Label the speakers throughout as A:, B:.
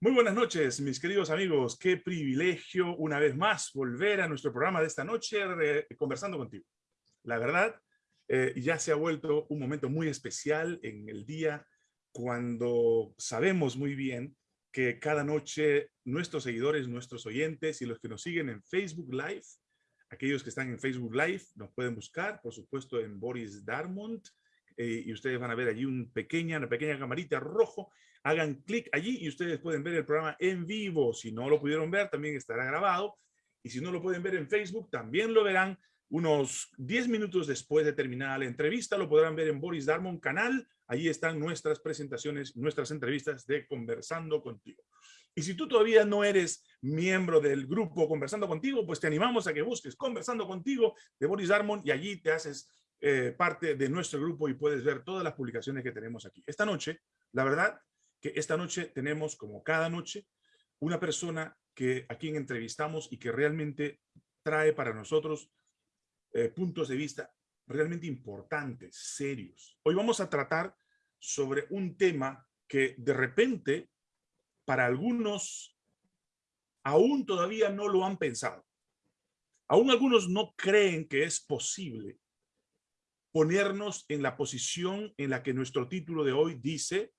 A: Muy buenas noches, mis queridos amigos. Qué privilegio una vez más volver a nuestro programa de esta noche conversando contigo. La verdad, eh, ya se ha vuelto un momento muy especial en el día cuando sabemos muy bien que cada noche nuestros seguidores, nuestros oyentes y los que nos siguen en Facebook Live, aquellos que están en Facebook Live nos pueden buscar, por supuesto, en Boris Darmont, eh, y ustedes van a ver allí un pequeña, una pequeña camarita rojo hagan clic allí y ustedes pueden ver el programa en vivo. Si no lo pudieron ver, también estará grabado. Y si no lo pueden ver en Facebook, también lo verán unos 10 minutos después de terminar la entrevista. Lo podrán ver en Boris Darmon canal. Allí están nuestras presentaciones, nuestras entrevistas de Conversando Contigo. Y si tú todavía no eres miembro del grupo Conversando Contigo, pues te animamos a que busques Conversando Contigo de Boris Darmon y allí te haces eh, parte de nuestro grupo y puedes ver todas las publicaciones que tenemos aquí. Esta noche, la verdad, que esta noche tenemos, como cada noche, una persona que a quien entrevistamos y que realmente trae para nosotros eh, puntos de vista realmente importantes, serios. Hoy vamos a tratar sobre un tema que de repente para algunos aún todavía no lo han pensado. Aún algunos no creen que es posible ponernos en la posición en la que nuestro título de hoy dice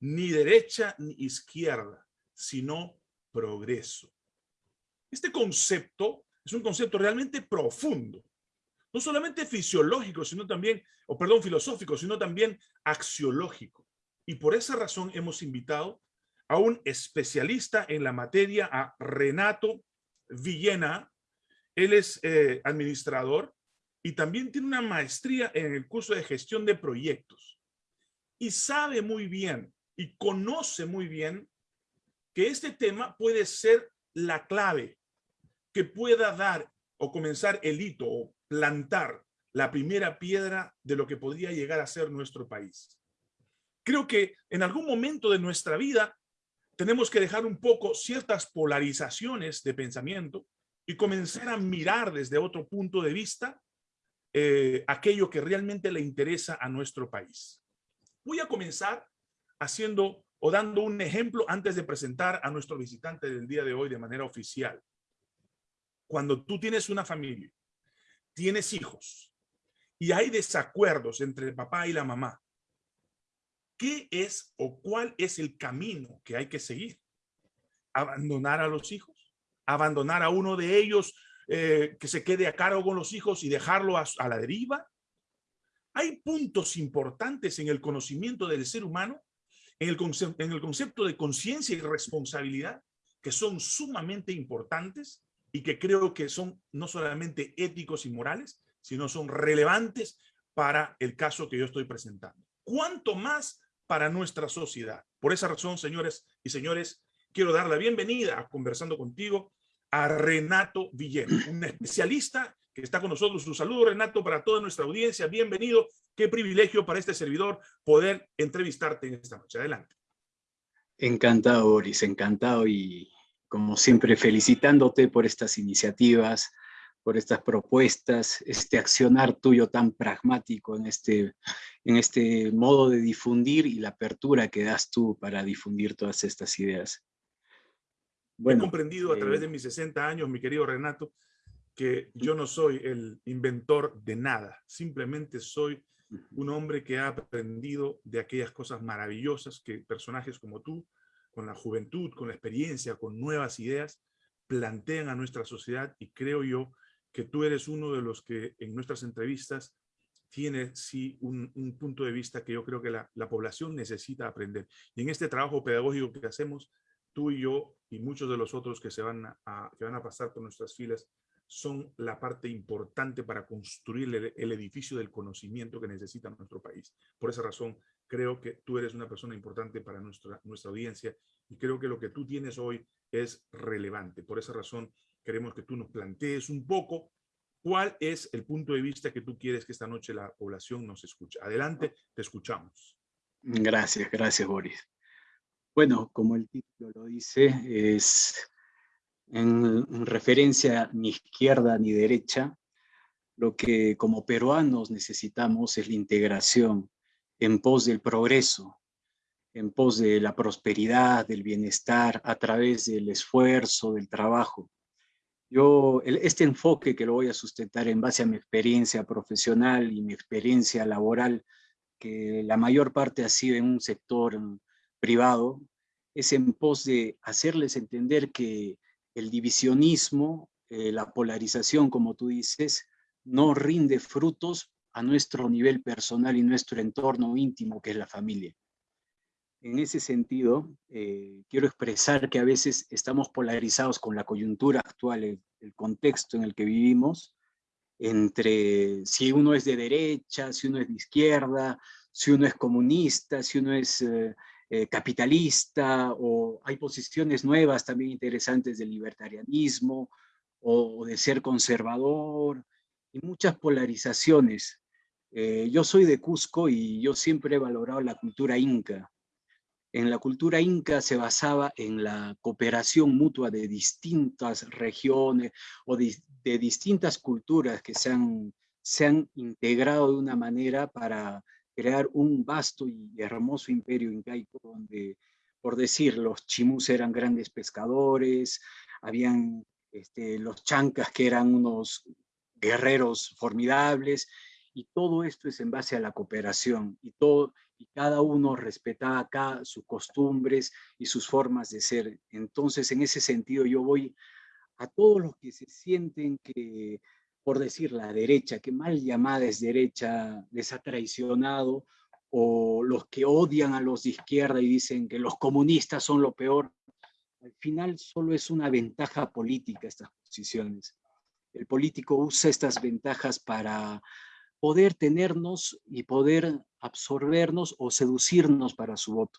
A: ni derecha ni izquierda, sino progreso. Este concepto es un concepto realmente profundo, no solamente fisiológico, sino también, o perdón, filosófico, sino también axiológico. Y por esa razón hemos invitado a un especialista en la materia, a Renato Villena. Él es eh, administrador y también tiene una maestría en el curso de gestión de proyectos. Y sabe muy bien y conoce muy bien que este tema puede ser la clave que pueda dar o comenzar el hito o plantar la primera piedra de lo que podría llegar a ser nuestro país. Creo que en algún momento de nuestra vida tenemos que dejar un poco ciertas polarizaciones de pensamiento y comenzar a mirar desde otro punto de vista eh, aquello que realmente le interesa a nuestro país. Voy a comenzar haciendo o dando un ejemplo antes de presentar a nuestro visitante del día de hoy de manera oficial. Cuando tú tienes una familia, tienes hijos y hay desacuerdos entre el papá y la mamá, ¿qué es o cuál es el camino que hay que seguir? ¿Abandonar a los hijos? ¿Abandonar a uno de ellos eh, que se quede a cargo con los hijos y dejarlo a la deriva? Hay puntos importantes en el conocimiento del ser humano en el, en el concepto de conciencia y responsabilidad, que son sumamente importantes y que creo que son no solamente éticos y morales, sino son relevantes para el caso que yo estoy presentando. ¿Cuánto más para nuestra sociedad? Por esa razón, señores y señores, quiero dar la bienvenida a Conversando Contigo a Renato Villena, un especialista que está con nosotros. Un saludo, Renato, para toda nuestra audiencia. Bienvenido. Qué privilegio para este servidor poder entrevistarte en esta noche. Adelante.
B: Encantado, Boris, encantado y como siempre felicitándote por estas iniciativas, por estas propuestas, este accionar tuyo tan pragmático en este, en este modo de difundir y la apertura que das tú para difundir todas estas ideas.
A: Bueno, He comprendido a través eh, de mis 60 años, mi querido Renato, que yo no soy el inventor de nada, simplemente soy un hombre que ha aprendido de aquellas cosas maravillosas que personajes como tú, con la juventud, con la experiencia, con nuevas ideas, plantean a nuestra sociedad y creo yo que tú eres uno de los que en nuestras entrevistas tiene sí un, punto de vista que yo creo que la, población necesita aprender. Y en este trabajo pedagógico que hacemos, tú y yo y muchos de los otros que, se van a, que van a pasar por nuestras filas, son la parte importante para construir el, edificio del conocimiento que necesita nuestro país. Por esa razón, creo que tú eres una persona importante para nuestra, nuestra audiencia y creo que lo que tú tienes hoy es relevante. Por esa razón, queremos que tú nos plantees un poco cuál es el punto de vista que tú quieres que esta noche la población nos escuche. Adelante, te escuchamos.
B: Gracias, gracias, Boris. Bueno, como el título lo dice, es en, referencia ni izquierda ni derecha, lo que como peruanos necesitamos es la integración en pos del progreso, en pos de la prosperidad, del bienestar, a través del esfuerzo, del trabajo. Yo, este enfoque que lo voy a sustentar en base a mi experiencia profesional y mi experiencia laboral, que la mayor parte ha sido en un sector privado, es en pos de hacerles entender que el divisionismo, eh, la polarización, como tú dices, no rinde frutos a nuestro nivel personal y nuestro entorno íntimo, que es la familia. En ese sentido, eh, quiero expresar que a veces estamos polarizados con la coyuntura actual, el, contexto en el que vivimos, entre si uno es de derecha, si uno es de izquierda, si uno es comunista, si uno es eh, eh, capitalista, o hay posiciones nuevas también interesantes del libertarianismo, o de ser conservador, y muchas polarizaciones eh, yo soy de Cusco y yo siempre he valorado la cultura inca. En la cultura inca se basaba en la cooperación mutua de distintas regiones o de, distintas culturas que se han, se han integrado de una manera para crear un vasto y hermoso imperio incaico donde, por decir, los chimus eran grandes pescadores, habían este, los chancas que eran unos guerreros formidables, y todo esto es en base a la cooperación y, todo, y cada uno respetaba acá sus costumbres y sus formas de ser. Entonces, en ese sentido, yo voy a todos los que se sienten que, por decir la derecha, que mal llamada es derecha, les ha traicionado, o los que odian a los de izquierda y dicen que los comunistas son lo peor, al final solo es una ventaja política estas posiciones. El político usa estas ventajas para poder tenernos y poder absorbernos o seducirnos para su voto.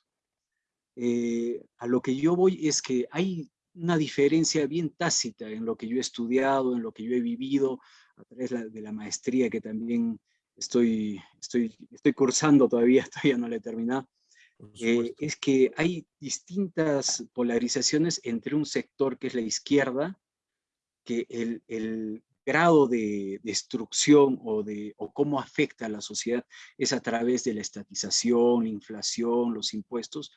B: Eh, a lo que yo voy es que hay una diferencia bien tácita en lo que yo he estudiado, en lo que yo he vivido, a través de la maestría que también estoy, estoy, estoy cursando todavía, todavía no la he terminado, eh, es que hay distintas polarizaciones entre un sector que es la izquierda, que el, el grado de destrucción o, de, o cómo afecta a la sociedad es a través de la estatización, la inflación, los impuestos,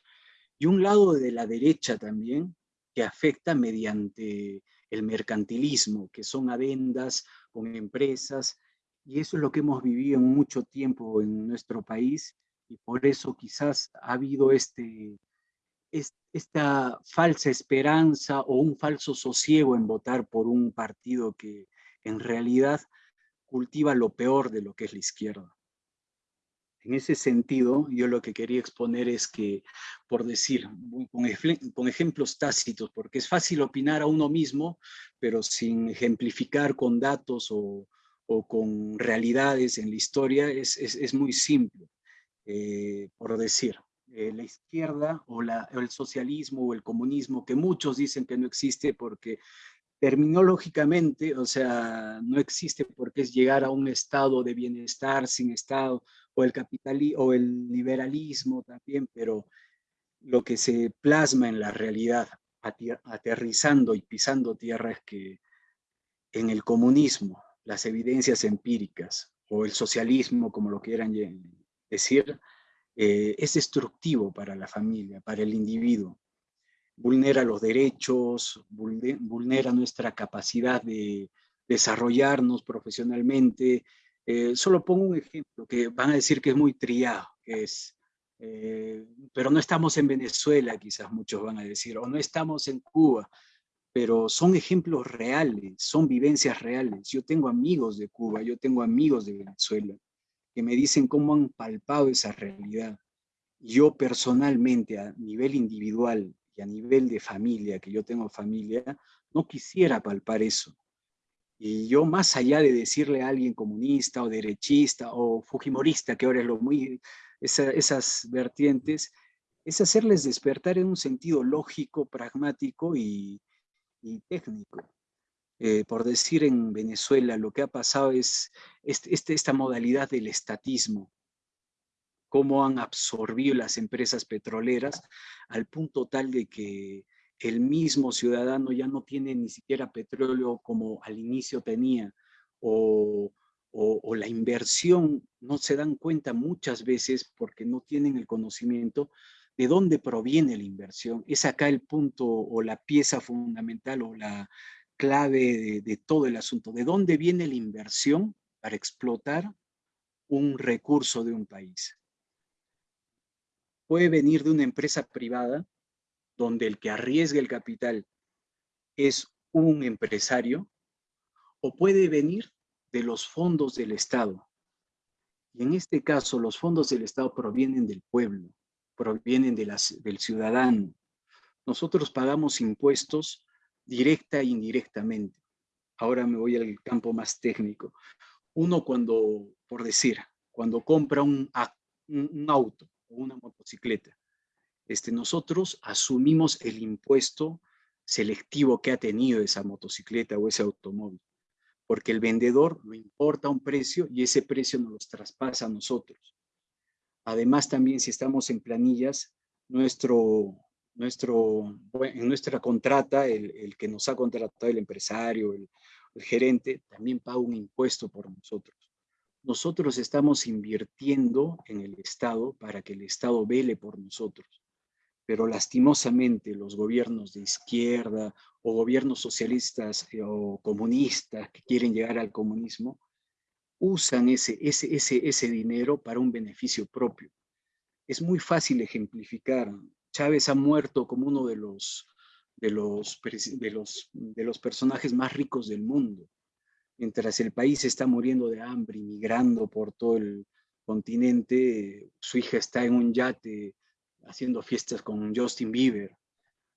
B: y un lado de la derecha también que afecta mediante el mercantilismo, que son adendas con empresas, y eso es lo que hemos vivido en mucho tiempo en nuestro país, y por eso quizás ha habido este, esta falsa esperanza o un falso sosiego en votar por un partido que en realidad cultiva lo peor de lo que es la izquierda. En ese sentido, yo lo que quería exponer es que, por decir, con, ejemplos tácitos, porque es fácil opinar a uno mismo, pero sin ejemplificar con datos o, con realidades en la historia, es, muy simple. Eh, por decir, eh, la izquierda o, el socialismo o el comunismo, que muchos dicen que no existe porque terminológicamente, o sea, no existe por qué es llegar a un estado de bienestar sin estado, o el capitalismo, o el liberalismo también, pero lo que se plasma en la realidad, aterrizando y pisando tierra, que en el comunismo, las evidencias empíricas, o el socialismo, como lo quieran decir, eh, es destructivo para la familia, para el individuo vulnera los derechos, vulnera nuestra capacidad de desarrollarnos profesionalmente. Eh, solo pongo un ejemplo que van a decir que es muy triado, es, eh, pero no estamos en Venezuela, quizás muchos van a decir, o no estamos en Cuba, pero son ejemplos reales, son vivencias reales. Yo tengo amigos de Cuba, yo tengo amigos de Venezuela, que me dicen cómo han palpado esa realidad. Yo personalmente, a nivel individual, y a nivel de familia, que yo tengo familia, no quisiera palpar eso. Y yo más allá de decirle a alguien comunista o derechista o fujimorista, que ahora es lo muy, esas vertientes, es hacerles despertar en un sentido lógico, pragmático y, técnico. Eh, por decir en Venezuela, lo que ha pasado es este, este, esta modalidad del estatismo, cómo han absorbido las empresas petroleras al punto tal de que el mismo ciudadano ya no tiene ni siquiera petróleo como al inicio tenía, o, la inversión no se dan cuenta muchas veces porque no tienen el conocimiento ¿De dónde proviene la inversión? Es acá el punto o la pieza fundamental o la clave de, todo el asunto. ¿De dónde viene la inversión para explotar un recurso de un país? Puede venir de una empresa privada donde el que arriesga el capital es un empresario o puede venir de los fondos del Estado. Y en este caso, los fondos del Estado provienen del pueblo, provienen de las, del ciudadano. Nosotros pagamos impuestos directa e indirectamente. Ahora me voy al campo más técnico. Uno cuando, por decir, cuando compra un, un auto o una motocicleta, este, nosotros asumimos el impuesto selectivo que ha tenido esa motocicleta o ese automóvil porque el vendedor lo importa un precio y ese precio nos los traspasa a nosotros. Además, también si estamos en planillas, nuestro, nuestro, en nuestra contrata, el, que nos ha contratado el empresario, el, el gerente, también paga un impuesto por nosotros. Nosotros estamos invirtiendo en el Estado para que el Estado vele por nosotros pero lastimosamente los gobiernos de izquierda o gobiernos socialistas eh, o comunistas que quieren llegar al comunismo, usan ese, ese, ese, ese dinero para un beneficio propio. Es muy fácil ejemplificar. Chávez ha muerto como uno de los, de los, de los, de los personajes más ricos del mundo. Mientras el país está muriendo de hambre, migrando por todo el continente, su hija está en un yate haciendo fiestas con Justin Bieber.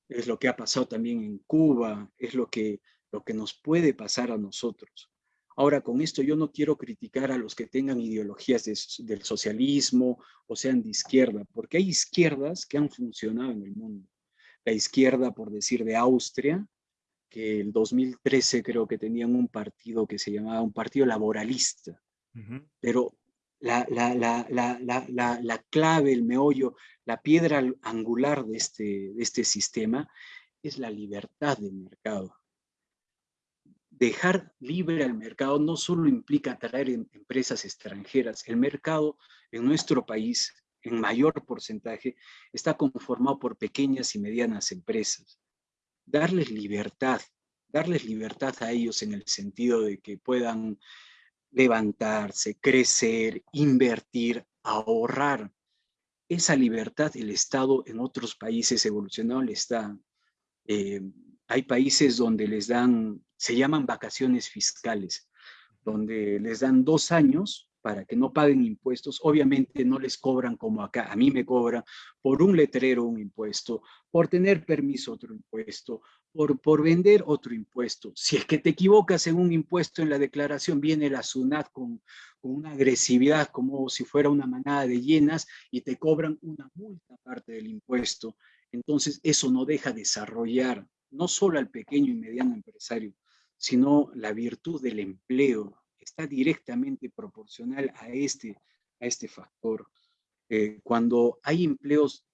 B: Es lo que ha pasado también en Cuba, es lo que, lo que nos puede pasar a nosotros. Ahora, con esto yo no quiero criticar a los que tengan ideologías del socialismo o sean de izquierda, porque hay izquierdas que han funcionado en el mundo. La izquierda, por decir, de Austria, que el 2013 creo que tenían un partido que se llamaba un partido laboralista, pero la, la, la, la, clave, el meollo, la piedra angular de este, de este sistema es la libertad del mercado. Dejar libre al mercado no solo implica atraer em, empresas extranjeras, el mercado en nuestro país, en mayor porcentaje, está conformado por pequeñas y medianas empresas. Darles libertad, darles libertad a ellos en el sentido de que puedan levantarse, crecer, invertir, ahorrar. Esa libertad el Estado en otros países evolucionados les da. Eh, hay países donde les dan, se llaman vacaciones fiscales, donde les dan dos años para que no paguen impuestos, obviamente no les cobran como acá, a mí me cobran por un letrero un impuesto, por tener permiso otro impuesto, por, por vender otro impuesto. Si es que te equivocas en un impuesto en la declaración, viene la SUNAT con, con una agresividad como si fuera una manada de hienas y te cobran una multa parte del impuesto. Entonces eso no deja desarrollar no solo al pequeño y mediano empresario, sino la virtud del empleo, está directamente proporcional a este, a este factor. Eh, cuando hay empleos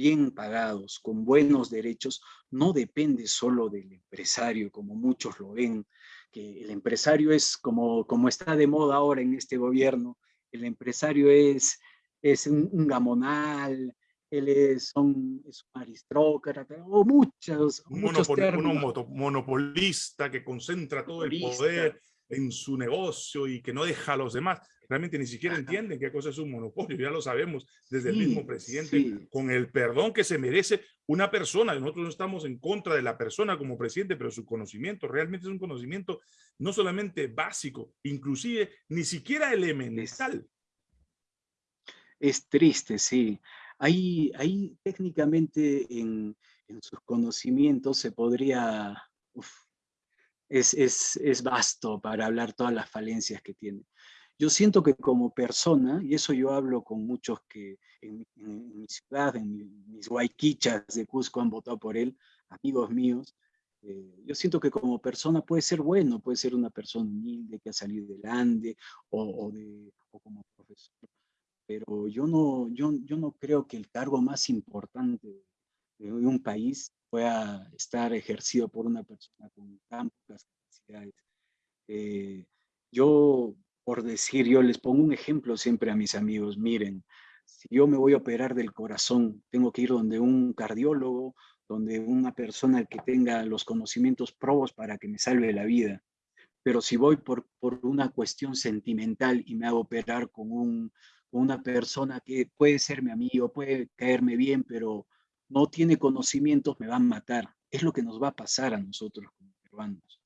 B: bien pagados, con buenos derechos, no depende solo del empresario, como muchos lo ven, que el empresario es como, como está de moda ahora en este gobierno, el empresario es, es un, gamonal, él es un, es un aristócrata, o muchos,
A: un, un monopolista que concentra todo el poder en su negocio y que no deja a los demás. Realmente ni siquiera entienden qué cosa es un monopolio, ya lo sabemos desde el mismo presidente, con el perdón que se merece una persona. Nosotros no estamos en contra de la persona como presidente, pero su conocimiento realmente es un conocimiento no solamente básico, inclusive ni siquiera elemental.
B: Es triste, sí. Ahí, ahí técnicamente en, en sus conocimientos se podría es, es, es vasto para hablar todas las falencias que tiene. Yo siento que como persona, y eso yo hablo con muchos que en, mi ciudad, en mis guayquichas de Cusco han votado por él, amigos míos, eh, yo siento que como persona puede ser bueno, puede ser una persona humilde que ha salido del Ande o, o, de, o como profesor, pero yo no, yo, yo no creo que el cargo más importante de un país pueda estar ejercido por una persona con tan capacidades. Eh, yo, por decir, yo les pongo un ejemplo siempre a mis amigos, miren, Si yo me voy a operar del corazón, tengo que ir donde un cardiólogo, donde una persona que tenga los conocimientos probos para que me salve la vida. Pero si voy por, por una cuestión sentimental y me hago operar con, un, una persona que puede ser mi amigo, puede caerme bien, pero no tiene conocimientos, me van a matar. Es lo que nos va a pasar a nosotros como peruanos.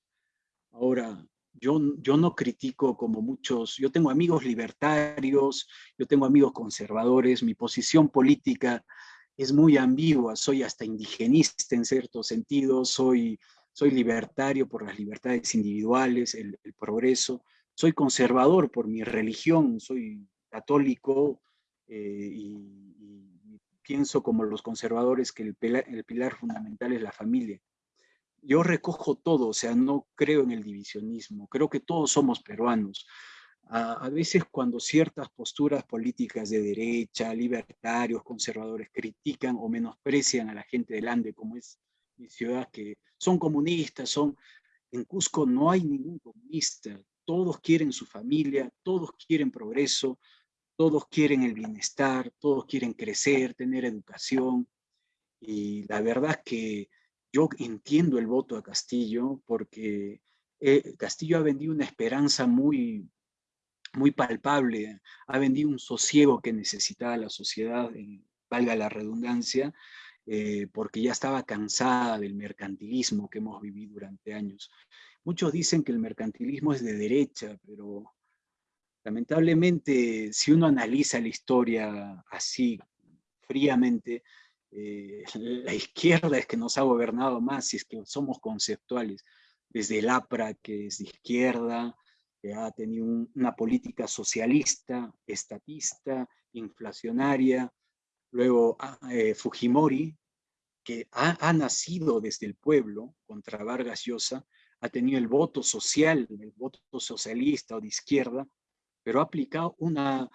B: Ahora, yo, yo no critico como muchos, yo tengo amigos libertarios, yo tengo amigos conservadores, mi posición política es muy ambigua, soy hasta indigenista en cierto sentido, soy, soy libertario por las libertades individuales, el, progreso, soy conservador por mi religión, soy católico eh, y, pienso como los conservadores que el el pilar fundamental es la familia yo recojo todo, o sea, no creo en el divisionismo, creo que todos somos peruanos. A, veces cuando ciertas posturas políticas de derecha, libertarios, conservadores, critican o menosprecian a la gente del Ande, como es mi ciudad, que son comunistas, son... En Cusco no hay ningún comunista, todos quieren su familia, todos quieren progreso, todos quieren el bienestar, todos quieren crecer, tener educación. Y la verdad es que yo entiendo el voto a Castillo porque eh, Castillo ha vendido una esperanza muy, muy palpable, ha vendido un sosiego que necesitaba la sociedad, valga la redundancia, eh, porque ya estaba cansada del mercantilismo que hemos vivido durante años. Muchos dicen que el mercantilismo es de derecha, pero lamentablemente si uno analiza la historia así fríamente, eh, la izquierda es que nos ha gobernado más, si es que somos conceptuales, desde el APRA, que es de izquierda, ha tenido una política socialista, estatista, inflacionaria, luego ah, eh, Fujimori, que ha, ha, nacido desde el pueblo contra Vargas Llosa, ha tenido el voto social, el voto socialista o de izquierda, pero ha aplicado una,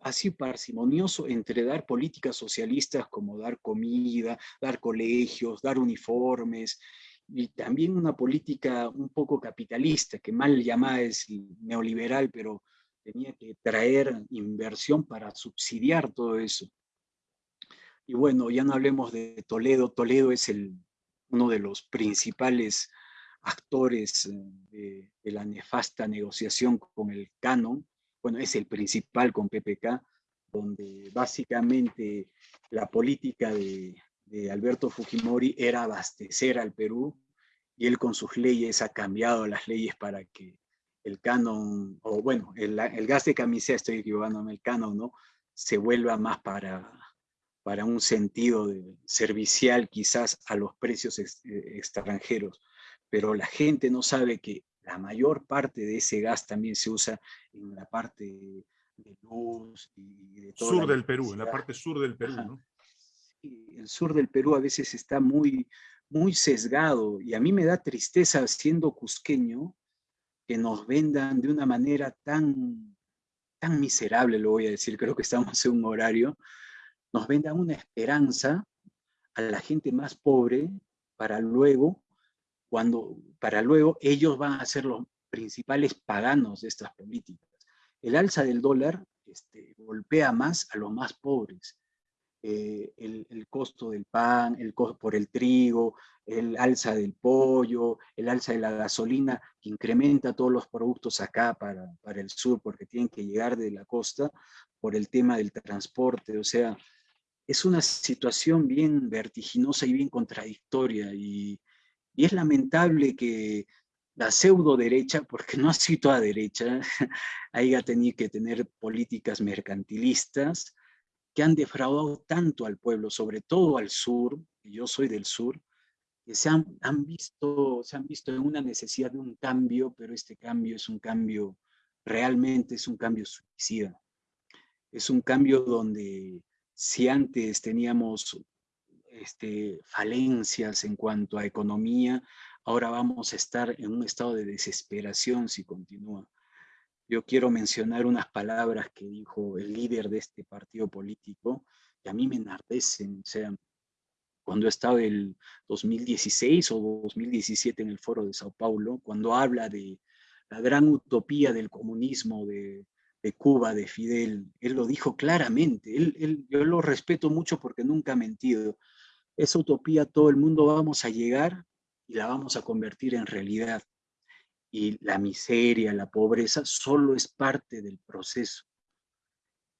B: así parsimonioso entre dar políticas socialistas como dar comida, dar colegios, dar uniformes, y también una política un poco capitalista, que mal llamada es neoliberal, pero tenía que traer inversión para subsidiar todo eso. Y bueno, ya no hablemos de Toledo. Toledo es el, uno de los principales actores eh, de, la nefasta negociación con el canon, bueno, es el principal con PPK, donde básicamente la política de, Alberto Fujimori era abastecer al Perú y él con sus leyes ha cambiado las leyes para que el canon, o bueno, el, gas de camiseta, estoy equivocándome, el canon, ¿no? Se vuelva más para, para un sentido servicial quizás a los precios eh, extranjeros. Pero la gente no sabe que la mayor parte de ese gas también se usa en la parte de luz y de
A: todo. Sur del Perú, en la parte sur del Perú, ¿no?
B: el sur del Perú a veces está muy, muy sesgado y a mí me da tristeza siendo cusqueño que nos vendan de una manera tan, tan miserable, lo voy a decir, creo que estamos en un horario, nos vendan una esperanza a la gente más pobre para luego cuando para luego ellos van a ser los principales paganos de estas políticas. El alza del dólar este, golpea más a los más pobres. Eh, el, costo del pan, el costo por el trigo, el alza del pollo, el alza de la gasolina, que incrementa todos los productos acá para, para el sur, porque tienen que llegar de la costa, por el tema del transporte, o sea, es una situación bien vertiginosa y bien contradictoria, y, y es lamentable que la pseudo derecha, porque no ha sido toda derecha, haya tenido que tener políticas mercantilistas que han defraudado tanto al pueblo, sobre todo al sur, yo soy del sur, que se han, visto, se han visto en una necesidad de un cambio, pero este cambio es un cambio, realmente es un cambio suicida. Es un cambio donde si antes teníamos este, falencias en cuanto a economía, ahora vamos a estar en un estado de desesperación si continúa. Yo quiero mencionar unas palabras que dijo el líder de este partido político, que a mí me enardecen, o sea, cuando he estado el 2016 o 2017 en el foro de Sao Paulo, cuando habla de la gran utopía del comunismo, de, de Cuba, de Fidel, él lo dijo claramente, él, yo lo respeto mucho porque nunca ha mentido. Esa utopía todo el mundo vamos a llegar y la vamos a convertir en realidad. Y la miseria, la pobreza, solo es parte del proceso.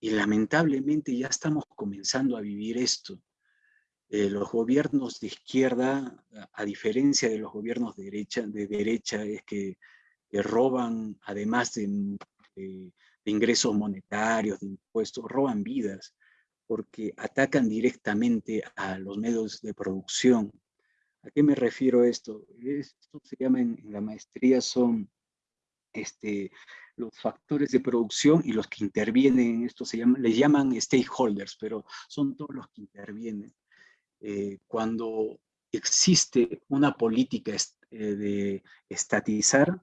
B: Y lamentablemente ya estamos comenzando a vivir esto. Eh, los gobiernos de izquierda, a diferencia de los gobiernos de derecha, de derecha es que, roban, además de, ingresos monetarios, de impuestos, roban vidas, porque atacan directamente a los medios de producción. ¿A qué me refiero esto? Esto se llama en, la maestría son este, los factores de producción y los que intervienen en esto se llaman, les llaman stakeholders, pero son todos los que intervienen. Eh, cuando existe una política eh, de estatizar,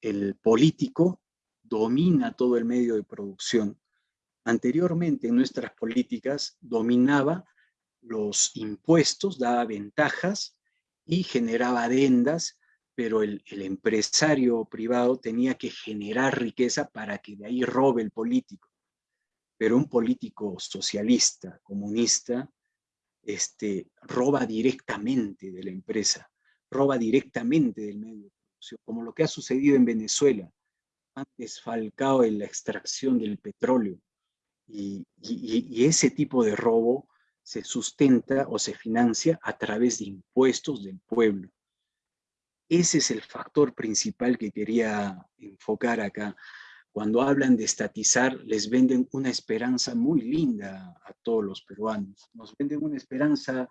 B: el político domina todo el medio de producción. Anteriormente en nuestras políticas dominaba los impuestos, daba ventajas y generaba adendas, pero el, empresario privado tenía que generar riqueza para que de ahí robe el político. Pero un político socialista, comunista, este, roba directamente de la empresa, roba directamente del medio de producción, como lo que ha sucedido en Venezuela. Han desfalcado en la extracción del petróleo y, ese tipo de robo se sustenta o se financia a través de impuestos del pueblo. Ese es el factor principal que quería enfocar acá cuando hablan de estatizar, les venden una esperanza muy linda a todos los peruanos. Nos venden una esperanza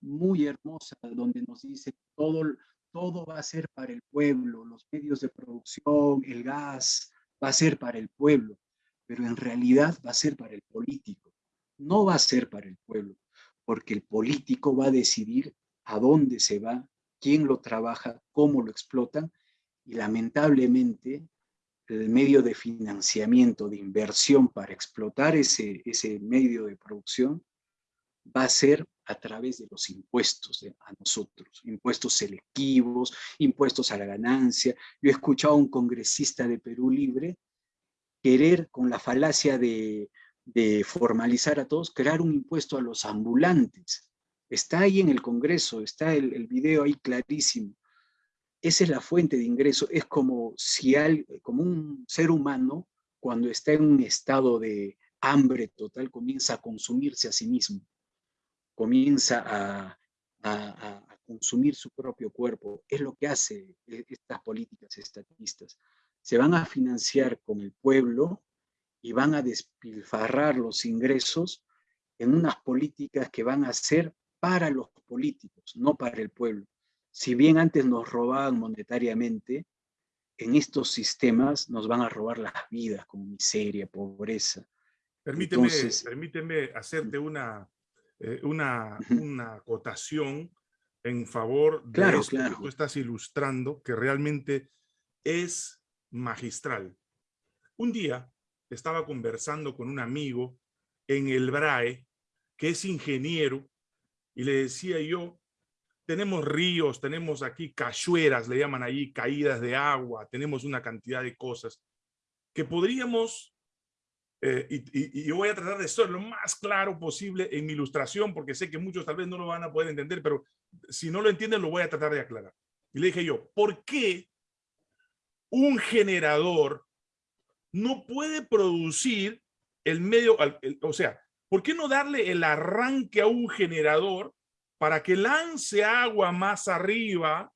B: muy hermosa donde nos dice todo, todo va a ser para el pueblo, los medios de producción, el gas, va a ser para el pueblo, pero en realidad va a ser para el político. No va a ser para el pueblo, porque el político va a decidir a dónde se va, quién lo trabaja, cómo lo explotan, y lamentablemente el medio de financiamiento, de inversión para explotar ese, ese medio de producción va a ser a través de los impuestos a nosotros, impuestos selectivos, impuestos a la ganancia. Yo he escuchado a un congresista de Perú Libre querer, con la falacia de, formalizar a todos, crear un impuesto a los ambulantes. Está ahí en el Congreso, está el, video ahí clarísimo esa es la fuente de ingreso, es como si al, como un ser humano cuando está en un estado de hambre total comienza a consumirse a sí mismo, comienza a, consumir su propio cuerpo. Es lo que hace e, estas políticas estatistas. Se van a financiar con el pueblo y van a despilfarrar los ingresos en unas políticas que van a ser para los políticos, no para el pueblo si bien antes nos robaban monetariamente, en estos sistemas nos van a robar las vidas con miseria, pobreza.
A: Permíteme, permíteme hacerte una, eh, una, una acotación en favor de
B: claro,
A: esto
B: claro.
A: que tú estás ilustrando, que realmente es magistral. Un día estaba conversando con un amigo en el BRAE, que es ingeniero, y le decía yo, tenemos ríos, tenemos aquí cachueras, le llaman allí, caídas de agua, tenemos una cantidad de cosas que podríamos, eh, y, yo voy a tratar de ser lo más claro posible en mi ilustración, porque sé que muchos tal vez no lo van a poder entender, pero si no lo entienden lo voy a tratar de aclarar. Y le dije yo, ¿por qué un generador no puede producir el medio, o sea, ¿por qué no darle el arranque a un generador para que lance agua más arriba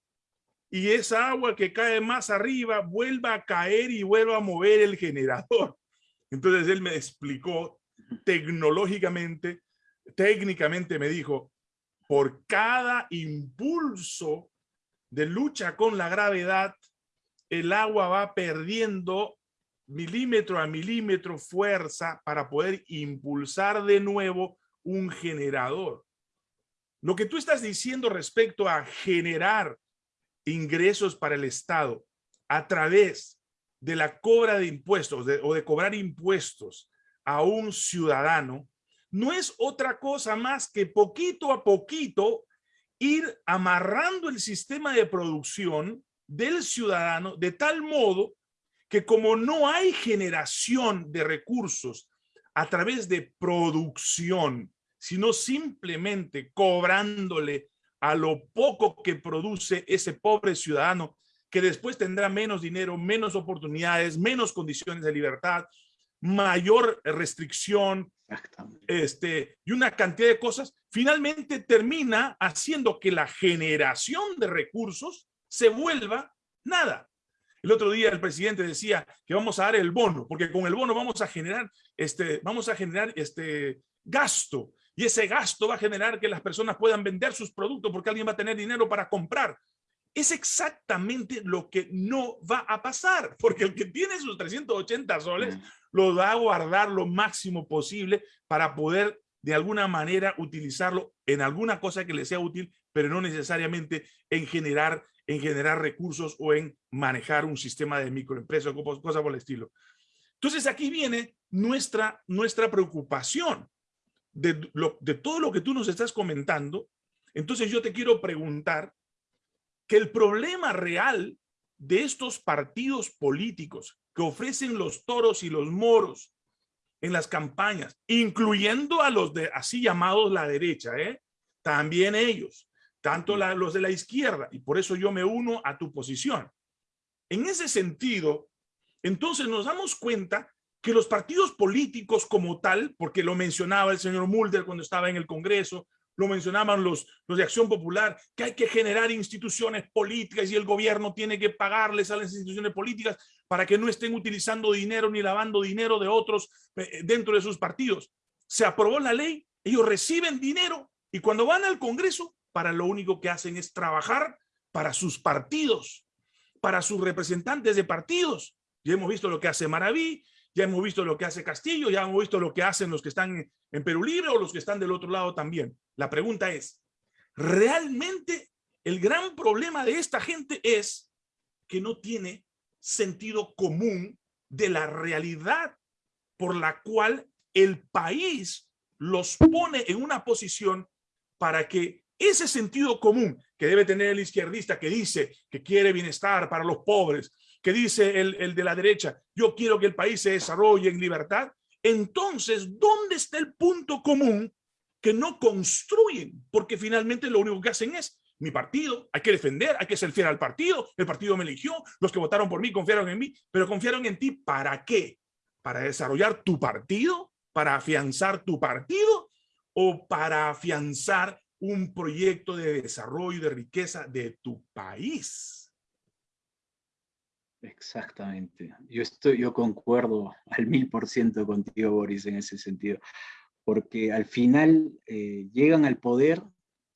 A: y esa agua que cae más arriba vuelva a caer y vuelva a mover el generador. Entonces él me explicó tecnológicamente, técnicamente me dijo, por cada impulso de lucha con la gravedad, el agua va perdiendo milímetro a milímetro fuerza para poder impulsar de nuevo un generador. Lo que tú estás diciendo respecto a generar ingresos para el Estado a través de la cobra de impuestos o de cobrar impuestos a un ciudadano, no es otra cosa más que poquito a poquito ir amarrando el sistema de producción del ciudadano de tal modo que como no hay generación de recursos a través de producción, sino simplemente cobrándole a lo poco que produce ese pobre ciudadano que después tendrá menos dinero, menos oportunidades, menos condiciones de libertad, mayor restricción, este, y una cantidad de cosas, finalmente termina haciendo que la generación de recursos se vuelva nada. El otro día el presidente decía que vamos a dar el bono, porque con el bono vamos a generar, este, vamos a generar este gasto, y ese gasto va a generar que las personas puedan vender sus productos porque alguien va a tener dinero para comprar es exactamente lo que no va a pasar, porque el que tiene sus 380 soles mm. lo va a guardar lo máximo posible para poder de alguna manera utilizarlo en alguna cosa que le sea útil, pero no necesariamente en generar, en generar recursos o en manejar un sistema de microempresa o cosas por el estilo. Entonces aquí viene nuestra, nuestra preocupación de, de todo lo que tú nos estás comentando. Entonces yo te quiero preguntar, que el problema real de estos partidos políticos que ofrecen los toros y los moros en las campañas, incluyendo a los de así llamados la derecha, ¿eh? también ellos, tanto los de la izquierda, y por eso yo me uno a tu posición. En ese sentido, entonces nos damos cuenta que los partidos políticos como tal, porque lo mencionaba el señor Mulder cuando estaba en el Congreso, lo mencionaban los, los de Acción Popular, que hay que generar instituciones políticas y el gobierno tiene que pagarles a las instituciones políticas para que no estén utilizando dinero ni lavando dinero de otros eh, dentro de sus partidos. Se aprobó la ley, ellos reciben dinero y cuando van al Congreso, para lo único que hacen es trabajar para sus partidos, para sus representantes de partidos. Ya hemos visto lo que hace Maraví, ya hemos visto lo que hace Castillo, ya hemos visto lo que hacen los que están en Perú Libre o los que están del otro lado también. La pregunta es, ¿realmente el gran problema de esta gente es que no tiene sentido común de la realidad por la cual el país los pone en una posición para que ese sentido común que debe tener el izquierdista que dice que quiere bienestar para los pobres, que dice el, el de la derecha, yo quiero que el país se desarrolle en libertad, entonces, ¿dónde está el punto común que no construyen? Porque finalmente lo único que hacen es mi partido, hay que defender, hay que ser fiel al partido, el partido me eligió, los que votaron por mí confiaron en mí, pero confiaron en ti ¿para qué? ¿Para desarrollar tu partido? ¿Para afianzar tu partido? ¿O para afianzar un proyecto de desarrollo de riqueza de tu país?
B: Exactamente. Yo, estoy, yo concuerdo al mil por ciento contigo, Boris, en ese sentido. Porque al final eh, llegan al poder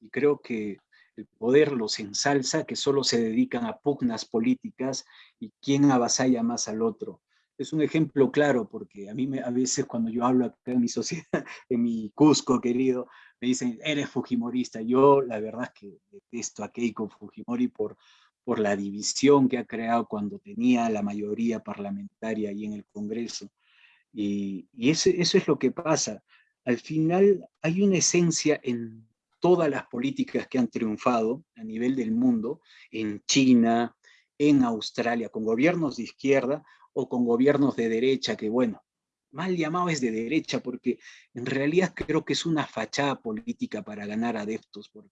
B: y creo que el poder los ensalza, que solo se dedican a pugnas políticas y quién avasalla más al otro. Es un ejemplo claro porque a mí me, a veces cuando yo hablo acá en mi sociedad, en mi Cusco querido, me dicen, eres Fujimorista. Yo la verdad es que detesto a Keiko Fujimori por, por la división que ha creado cuando tenía la mayoría parlamentaria ahí en el Congreso. Y, eso es lo que pasa. Al final hay una esencia en todas las políticas que han triunfado a nivel del mundo, en China, en Australia, con gobiernos de izquierda o con gobiernos de derecha, que bueno, mal llamado es de derecha, porque en realidad creo que es una fachada política para ganar adeptos, porque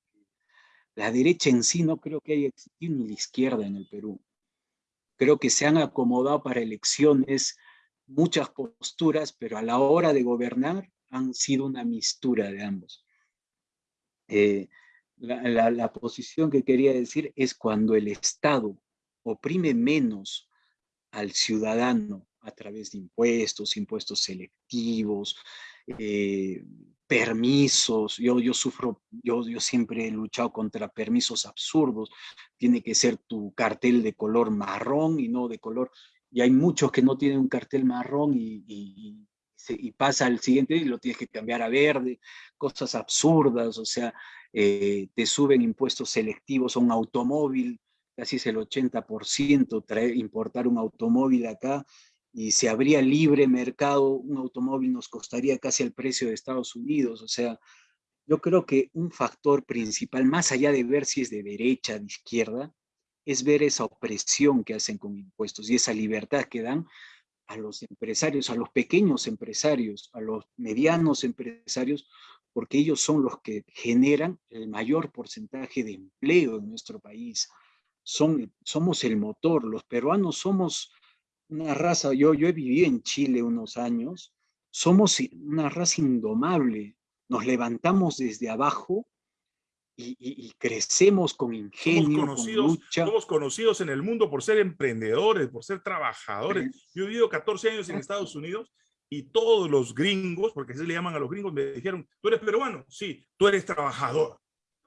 B: la derecha en sí no creo que haya existido ni la izquierda en el Perú. Creo que se han acomodado para elecciones muchas posturas, pero a la hora de gobernar han sido una mistura de ambos. Eh, la, la, posición que quería decir es cuando el Estado oprime menos al ciudadano a través de impuestos, impuestos selectivos, eh, permisos, yo, yo sufro, yo, yo siempre he luchado contra permisos absurdos, tiene que ser tu cartel de color marrón y no de color, y hay muchos que no tienen un cartel marrón y, y, pasa al siguiente y lo tienes que cambiar a verde, cosas absurdas, o sea, eh, te suben impuestos selectivos a un automóvil, casi es el 80% traer, importar un automóvil acá, y si habría libre mercado, un automóvil nos costaría casi el precio de Estados Unidos. O sea, yo creo que un factor principal, más allá de ver si es de derecha, de izquierda, es ver esa opresión que hacen con impuestos y esa libertad que dan a los empresarios, a los pequeños empresarios, a los medianos empresarios, porque ellos son los que generan el mayor porcentaje de empleo en nuestro país. Son, somos el motor, los peruanos somos una raza, yo, yo he vivido en Chile unos años, somos una raza indomable, nos levantamos desde abajo y, crecemos con ingenio,
A: somos conocidos, con lucha. Somos conocidos en el mundo por ser emprendedores, por ser trabajadores. Yo he vivido 14 años en Estados Unidos y todos los gringos, porque así le llaman a los gringos, me dijeron, ¿tú eres peruano? Sí, tú eres trabajador.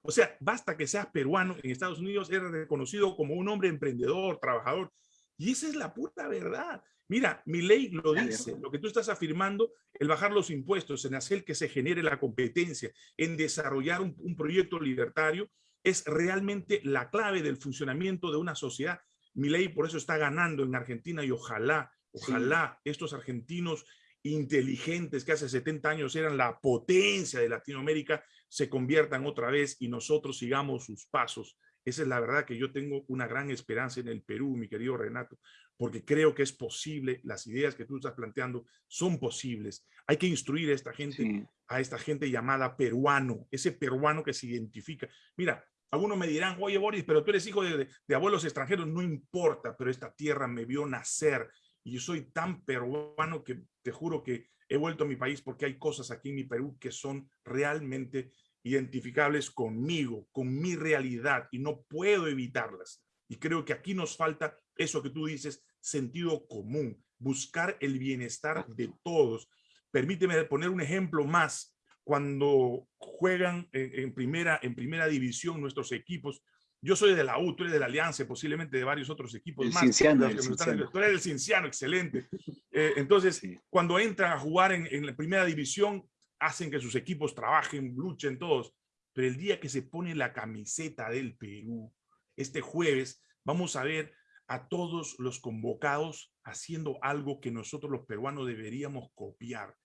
A: O sea, basta que seas peruano, en Estados Unidos eres reconocido como un hombre emprendedor, trabajador. Y esa es la puta verdad. Mira, mi ley lo dice, lo que tú estás afirmando, el bajar los impuestos, en hacer que se genere la competencia, en desarrollar un, un proyecto libertario, es realmente la clave del funcionamiento de una sociedad. Mi ley por eso está ganando en Argentina y ojalá, ojalá estos argentinos inteligentes que hace 70 años eran la potencia de Latinoamérica, se conviertan otra vez y nosotros sigamos sus pasos. Esa es la verdad que yo tengo una gran esperanza en el Perú, mi querido Renato, porque creo que es posible, las ideas que tú estás planteando son posibles. Hay que instruir a esta gente, a esta gente llamada peruano, ese peruano que se identifica. Mira, algunos me dirán, oye Boris, pero tú eres hijo de, de abuelos extranjeros, no importa, pero esta tierra me vio nacer, y yo soy tan peruano que te juro que he vuelto a mi país porque hay cosas aquí en mi Perú que son realmente identificables conmigo, con mi realidad y no puedo evitarlas. Y creo que aquí nos falta eso que tú dices, sentido común, buscar el bienestar de todos. Permíteme poner un ejemplo más. Cuando juegan en, primera, en primera división nuestros equipos, yo soy de la U, tú eres de la Alianza, posiblemente de varios otros equipos
B: el
A: más.
B: Cinciano,
A: el Cinciano. Tú eres el Cinciano, excelente. Eh, entonces, cuando entran a jugar en, en, la primera división, hacen que sus equipos trabajen, luchen todos. Pero el día que se pone la camiseta del Perú, este jueves, vamos a ver a todos los convocados haciendo algo que nosotros los peruanos deberíamos copiar.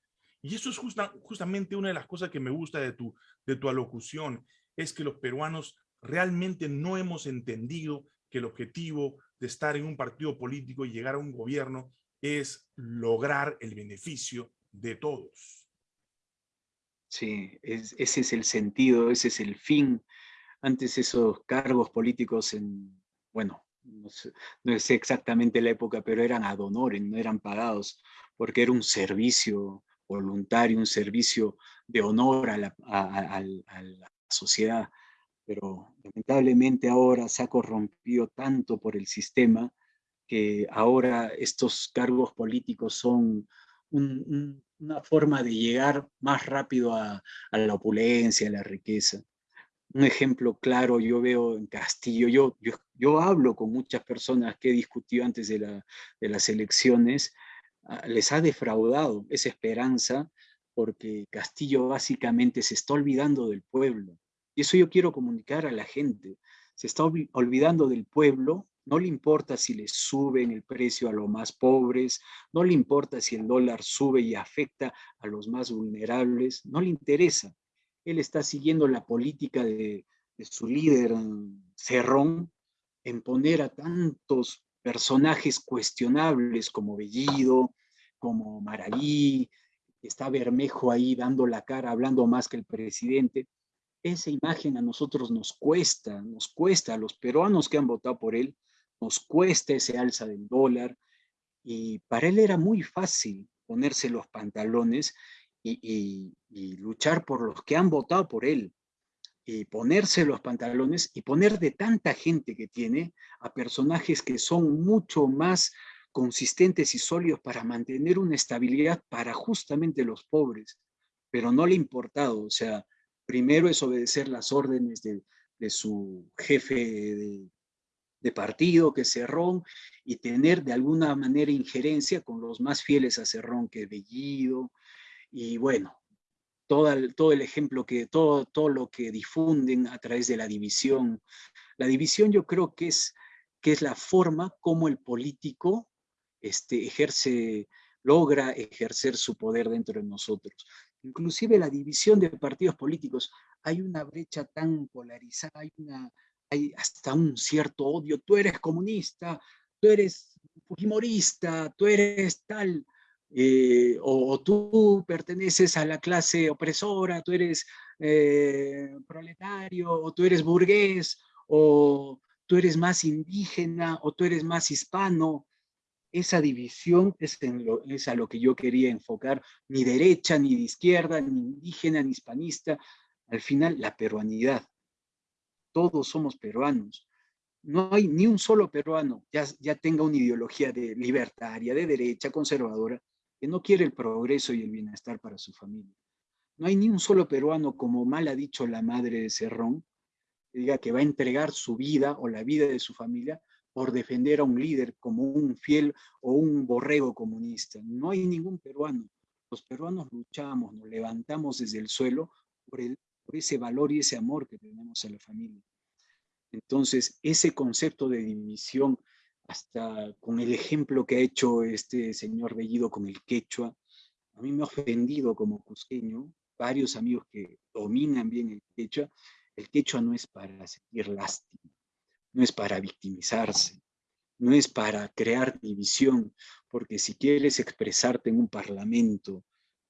A: Y eso es justa, justamente una de las cosas que me gusta de tu, de tu alocución, es que los peruanos realmente no hemos entendido que el objetivo de estar en un partido político y llegar a un gobierno es lograr el beneficio de todos.
B: Sí, ese es el sentido, ese es el fin. Antes esos cargos políticos en, bueno, no sé, exactamente la época, pero eran ad honorem, no eran pagados, porque era un servicio voluntario, un servicio de honor a la sociedad pero lamentablemente ahora se ha corrompido tanto por el sistema que ahora estos cargos políticos son una forma de llegar más rápido a, la opulencia, a la riqueza. Un ejemplo claro yo veo en Castillo, yo, yo, hablo con muchas personas que he discutido antes de, de las elecciones, ah, les ha defraudado esa esperanza porque Castillo básicamente se está olvidando del pueblo y eso yo quiero comunicar a la gente. Se está olvidando del pueblo, no le importa si le suben el precio a los más pobres, no le importa si el dólar sube y afecta a los más vulnerables, no le interesa. Él está siguiendo la política de, su líder Cerrón en poner a tantos personajes cuestionables como Bellido, como Maraví, está Bermejo ahí dando la cara, hablando más que el presidente esa imagen a nosotros nos cuesta, nos cuesta, a los peruanos que han votado por él, nos cuesta ese alza del dólar, y para él era muy fácil ponerse los pantalones y, luchar por los que han votado por él, y ponerse los pantalones y poner de tanta gente que tiene a personajes que son mucho más consistentes y sólidos para mantener una estabilidad para justamente los pobres, pero no le ha importado, o sea, primero es obedecer las órdenes de, su jefe de, partido, que es Cerrón, y tener de alguna manera injerencia con los más fieles a Cerrón, que Bellido, y bueno, todo el, todo el ejemplo que, todo, todo lo que difunden a través de la división. La división yo creo que es, que es la forma como el político este, ejerce, logra ejercer su poder dentro de nosotros inclusive la división de partidos políticos, hay una brecha tan polarizada, hay una, hay hasta un cierto odio, tú eres comunista, tú eres fujimorista, tú eres tal, eh, o, tú perteneces a la clase opresora, tú eres eh, proletario, o tú eres burgués, o tú eres más indígena, o tú eres más hispano. Esa división es, a lo que yo quería enfocar, ni derecha, ni de izquierda, ni indígena, ni hispanista, al final la peruanidad. Todos somos peruanos no hay ni un solo peruano ya, ya tenga una ideología de libertaria, de derecha, conservadora, que no quiere el progreso y el bienestar para su familia. No hay ni un solo peruano, como mal ha dicho la madre de Cerrón, que diga que va a entregar su vida o la vida de su familia por defender a un líder como un fiel o un borrego comunista. No hay ningún peruano. Los peruanos luchamos, nos levantamos desde el suelo por, ese valor y ese amor que tenemos a la familia. Entonces, ese concepto de división, hasta con el ejemplo que ha hecho este señor Bellido con el quechua, a mí me ha ofendido como cusqueño, varios amigos que dominan bien el quechua, el quechua no es para sentir lástima, no es para victimizarse, no es para crear división, porque si quieres expresarte en un parlamento,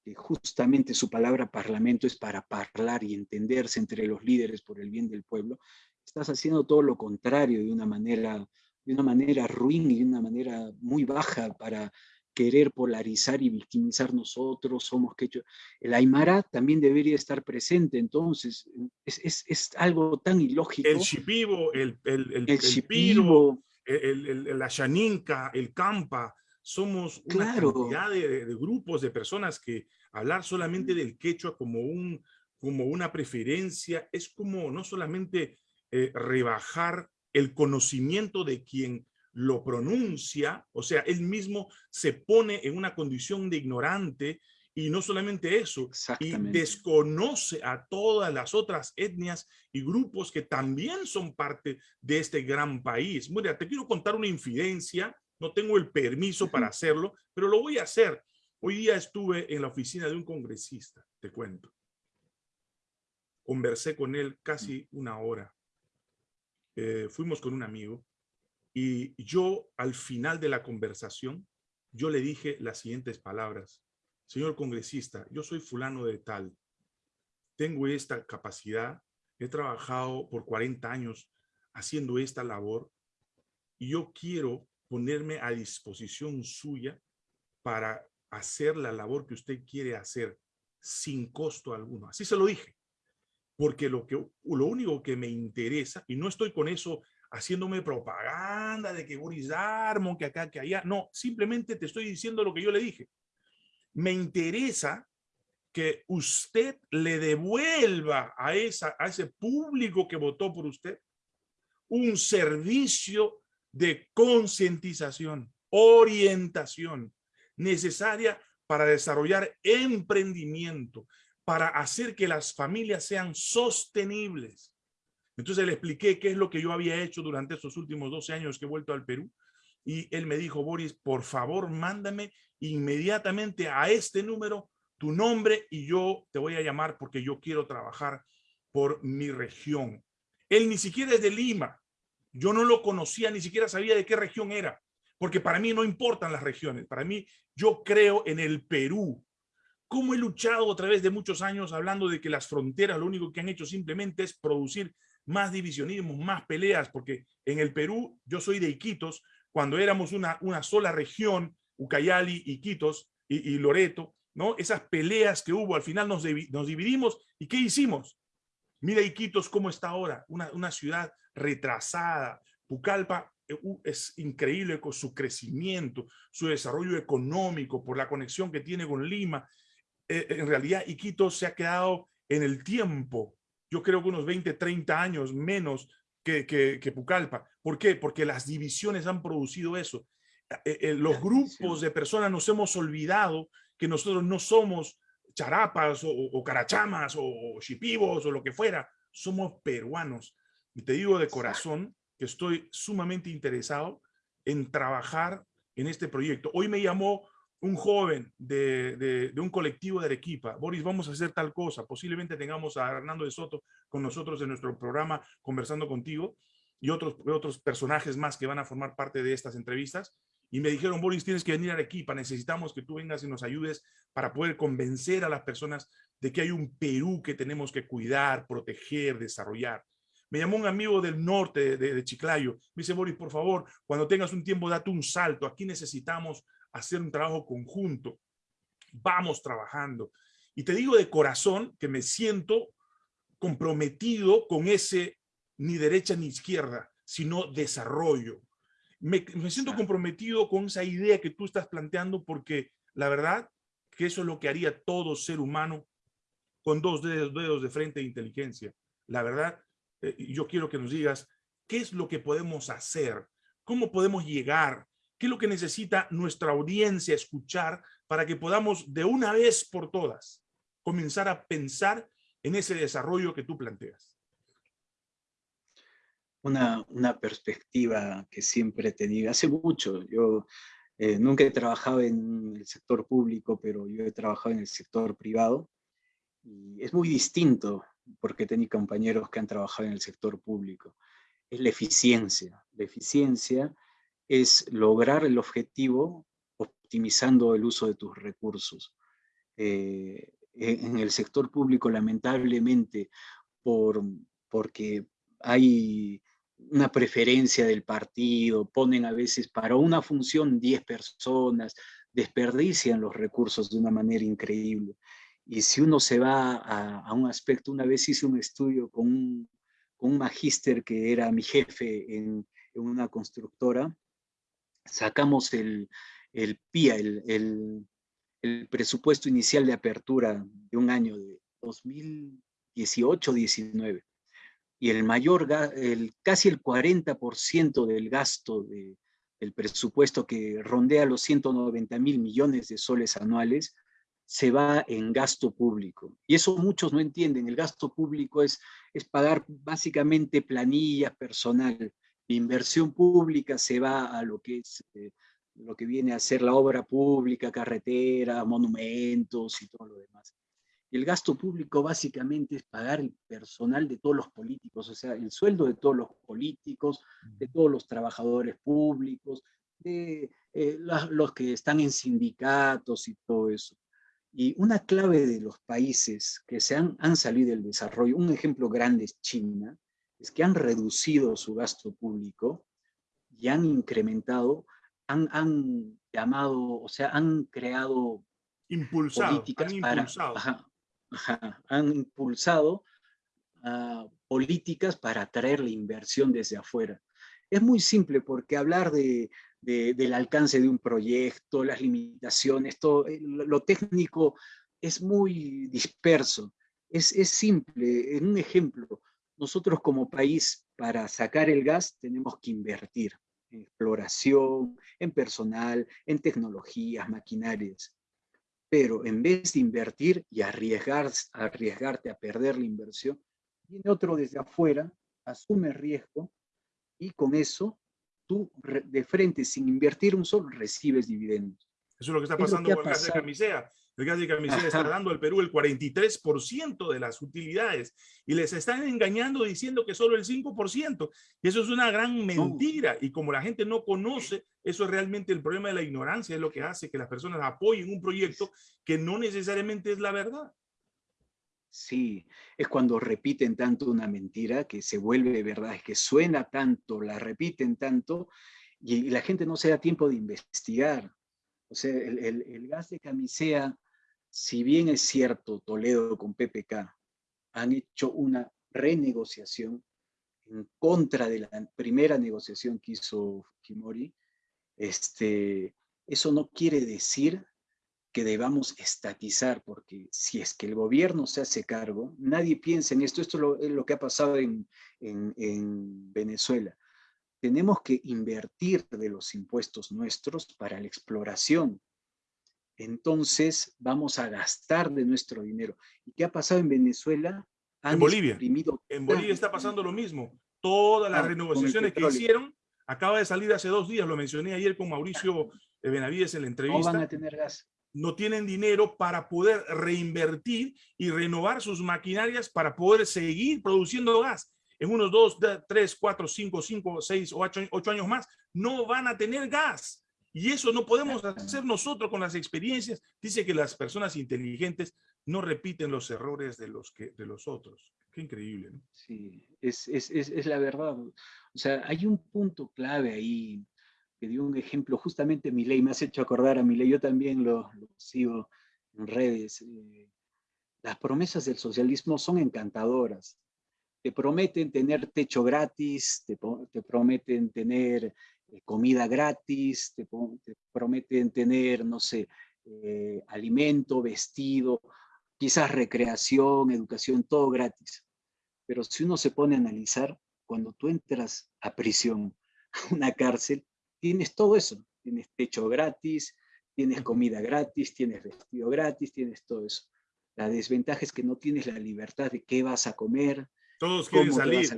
B: que justamente su palabra parlamento es para hablar y entenderse entre los líderes por el bien del pueblo, estás haciendo todo lo contrario de una manera, de una manera ruin y de una manera muy baja para querer polarizar y victimizar nosotros, somos que El Aymara también debería estar presente, entonces, es, es, es algo tan ilógico.
A: El Shipibo, el, el, el, el, la Shaninka, el Campa, somos una cantidad de, de, grupos, de personas que hablar solamente del quechua como, un, como una preferencia es como no solamente eh, rebajar el conocimiento de quien lo pronuncia, o sea, él mismo se pone en una condición de ignorante y no solamente eso, y desconoce a todas las otras etnias y grupos que también son parte de este gran país. Mira, te quiero contar una infidencia, no tengo el permiso para hacerlo, pero lo voy a hacer. Hoy día estuve en la oficina de un congresista, te cuento. Conversé con él casi una hora. Eh, fuimos con un amigo y yo al final de la conversación, yo le dije las siguientes palabras. Señor congresista, yo soy fulano de tal. Tengo esta capacidad. He trabajado por 40 años haciendo esta labor y yo quiero ponerme a disposición suya para hacer la labor que usted quiere hacer sin costo alguno. Así se lo dije porque lo, que, lo único que me interesa, y no estoy con eso haciéndome propaganda de que Boris Darmon, que acá, que allá, no, simplemente te estoy diciendo lo que yo le dije. Me interesa que usted le devuelva a, esa, a ese público que votó por usted un servicio de concientización, orientación necesaria para desarrollar emprendimiento, para hacer que las familias sean sostenibles. Entonces le expliqué qué es lo que yo había hecho durante estos últimos 12 años que he vuelto al Perú. Y él me dijo, Boris, por favor, mándame inmediatamente a este número tu nombre y yo te voy a llamar porque yo quiero trabajar por mi región. Él ni siquiera es de Lima. Yo no lo conocía, ni siquiera sabía de qué región era, porque para mí no importan las regiones. Para mí, yo creo en el Perú cómo he luchado a través de muchos años hablando de que las fronteras lo único que han hecho simplemente es producir más divisionismo, más peleas, porque en el Perú, yo soy de Iquitos, cuando éramos una, una sola región, Ucayali, Iquitos y, y Loreto, ¿no? Esas peleas que hubo, al final nos, nos dividimos, ¿y qué hicimos? Mira Iquitos cómo está ahora, una, una ciudad retrasada, Pucallpa eh, es increíble con su crecimiento, su desarrollo económico, por la conexión que tiene con Lima, eh, en realidad Iquitos se ha quedado en el tiempo, yo creo que unos 20, 30 años menos que, que, Pucallpa. ¿Por qué? Porque las divisiones han producido eso. Eh, eh, los grupos de personas nos hemos olvidado que nosotros no somos charapas o, carachamas o chipivos o lo que fuera, somos peruanos. Y te digo de corazón que estoy sumamente interesado en trabajar en este proyecto. Hoy me llamó un joven de, un colectivo de Arequipa, Boris, vamos a hacer tal cosa, posiblemente tengamos a Hernando de Soto con nosotros en nuestro programa conversando contigo y otros, otros personajes más que van a formar parte de estas entrevistas. Y me dijeron, Boris, tienes que venir a Arequipa, necesitamos que tú vengas y nos ayudes para poder convencer a las personas de que hay un Perú que tenemos que cuidar, proteger, desarrollar. Me llamó un amigo del norte de, de Chiclayo. Me dice, Boris, por favor, cuando tengas un tiempo, date un salto. Aquí necesitamos hacer un trabajo conjunto. Vamos trabajando. Y te digo de corazón que me siento comprometido con ese ni derecha ni izquierda, sino desarrollo. Me, siento comprometido con esa idea que tú estás planteando porque la verdad que eso es lo que haría todo ser humano con dos dedos, de frente de inteligencia. La verdad, eh, yo quiero que nos digas qué es lo que podemos hacer, cómo podemos llegar ¿Qué es lo que necesita nuestra audiencia escuchar para que podamos de una vez por todas comenzar a pensar en ese desarrollo que tú planteas?
B: Una, una perspectiva que siempre he tenido. Hace mucho, yo eh, nunca he trabajado en el sector público, pero yo he trabajado en el sector privado. Y es muy distinto, porque tengo compañeros que han trabajado en el sector público. Es la eficiencia. La eficiencia es lograr el objetivo optimizando el uso de tus recursos. Eh, en el sector público, lamentablemente, por, porque hay una preferencia del partido, ponen a veces para una función 10 personas, desperdician los recursos de una manera increíble. Y si uno se va a, un aspecto, una vez hice un estudio con un, con un magíster que era mi jefe en una constructora, sacamos el, el PIA, el, presupuesto inicial de apertura de un año de 2018-19, y el mayor, el, casi el 40% del gasto de, del presupuesto que rondea los 190 mil millones de soles anuales, se va en gasto público. Y eso muchos no entienden. El gasto público es, es pagar básicamente planilla personal, inversión pública se va a lo que es eh, lo que viene a ser la obra pública, carretera, monumentos y todo lo demás. El gasto público básicamente es pagar el personal de todos los políticos, o sea, el sueldo de todos los políticos, de todos los trabajadores públicos, de eh, los que están en sindicatos y todo eso. Y una clave de los países que se han, han salido del desarrollo, un ejemplo grande es China, es que han reducido su gasto público y han incrementado, han, han llamado, o sea, han creado políticas han para, impulsado. han impulsado ah, políticas para atraer la inversión desde afuera. Es muy simple porque hablar de, del alcance de un proyecto, las limitaciones, todo, eh, lo técnico es muy disperso. Es, es simple, en un ejemplo, nosotros como país, para sacar el gas, tenemos que invertir en exploración, en personal, en tecnologías, maquinarias. Pero en vez de invertir y arriesgar, arriesgarte a perder la inversión, viene otro desde afuera, asume riesgo y con eso tú de frente, sin invertir un solo, recibes dividendos.
A: Eso es lo que está pasando con el gas de camisea. El gas de camisea está dando al Perú el 43% de las utilidades y les están engañando diciendo que solo el 5%. Y eso es una gran mentira. Y como la gente no conoce, eso es realmente el problema de la ignorancia, es lo que hace que las personas apoyen un proyecto que no necesariamente es la verdad.
B: Sí, es cuando repiten tanto una mentira que se vuelve verdad, es que suena tanto, la repiten tanto y, la gente no se da tiempo de investigar. O sea, el, gas de camisea, si bien es cierto, Toledo con PPK han hecho una renegociación en contra de la primera negociación que hizo Fujimori, este, eso no quiere decir que debamos estatizar, porque si es que el gobierno se hace cargo, nadie piensa en esto, esto es lo, que ha pasado en, en Venezuela tenemos que invertir de los impuestos nuestros para la exploración. Entonces vamos a gastar de nuestro dinero. ¿Y qué ha pasado en Venezuela?
A: en Bolivia. En Bolivia está pasando lo mismo. Todas las ah, renegociaciones que hicieron, acaba de salir hace dos días, lo mencioné ayer con Mauricio Benavides en la entrevista.
B: No van a tener gas.
A: No tienen dinero para poder reinvertir y renovar sus maquinarias para poder seguir produciendo gas. En unos dos, tres, cuatro, cinco, cinco, seis o ocho años más, no van a tener gas. Y eso no podemos hacer nosotros con las experiencias. Dice que las personas inteligentes no repiten los errores de los, que, de los otros. Qué increíble, ¿no?
B: Sí, es, es, es, es, la verdad. O sea, hay un punto clave ahí, que dio un ejemplo, justamente mi ley, me has hecho acordar a mi ley, yo también lo, lo sigo en redes. Eh, las promesas del socialismo son encantadoras. Te prometen tener techo gratis, te, te prometen tener comida gratis, te, te, prometen tener, no sé, eh, alimento, vestido, quizás recreación, educación, todo gratis. Pero si uno se pone a analizar, cuando tú entras a prisión, a una cárcel, tienes todo eso. Tienes techo gratis, tienes comida gratis, tienes vestido gratis, tienes todo eso. La desventaja es que no tienes la libertad de qué vas a comer,
A: todos quieren salir,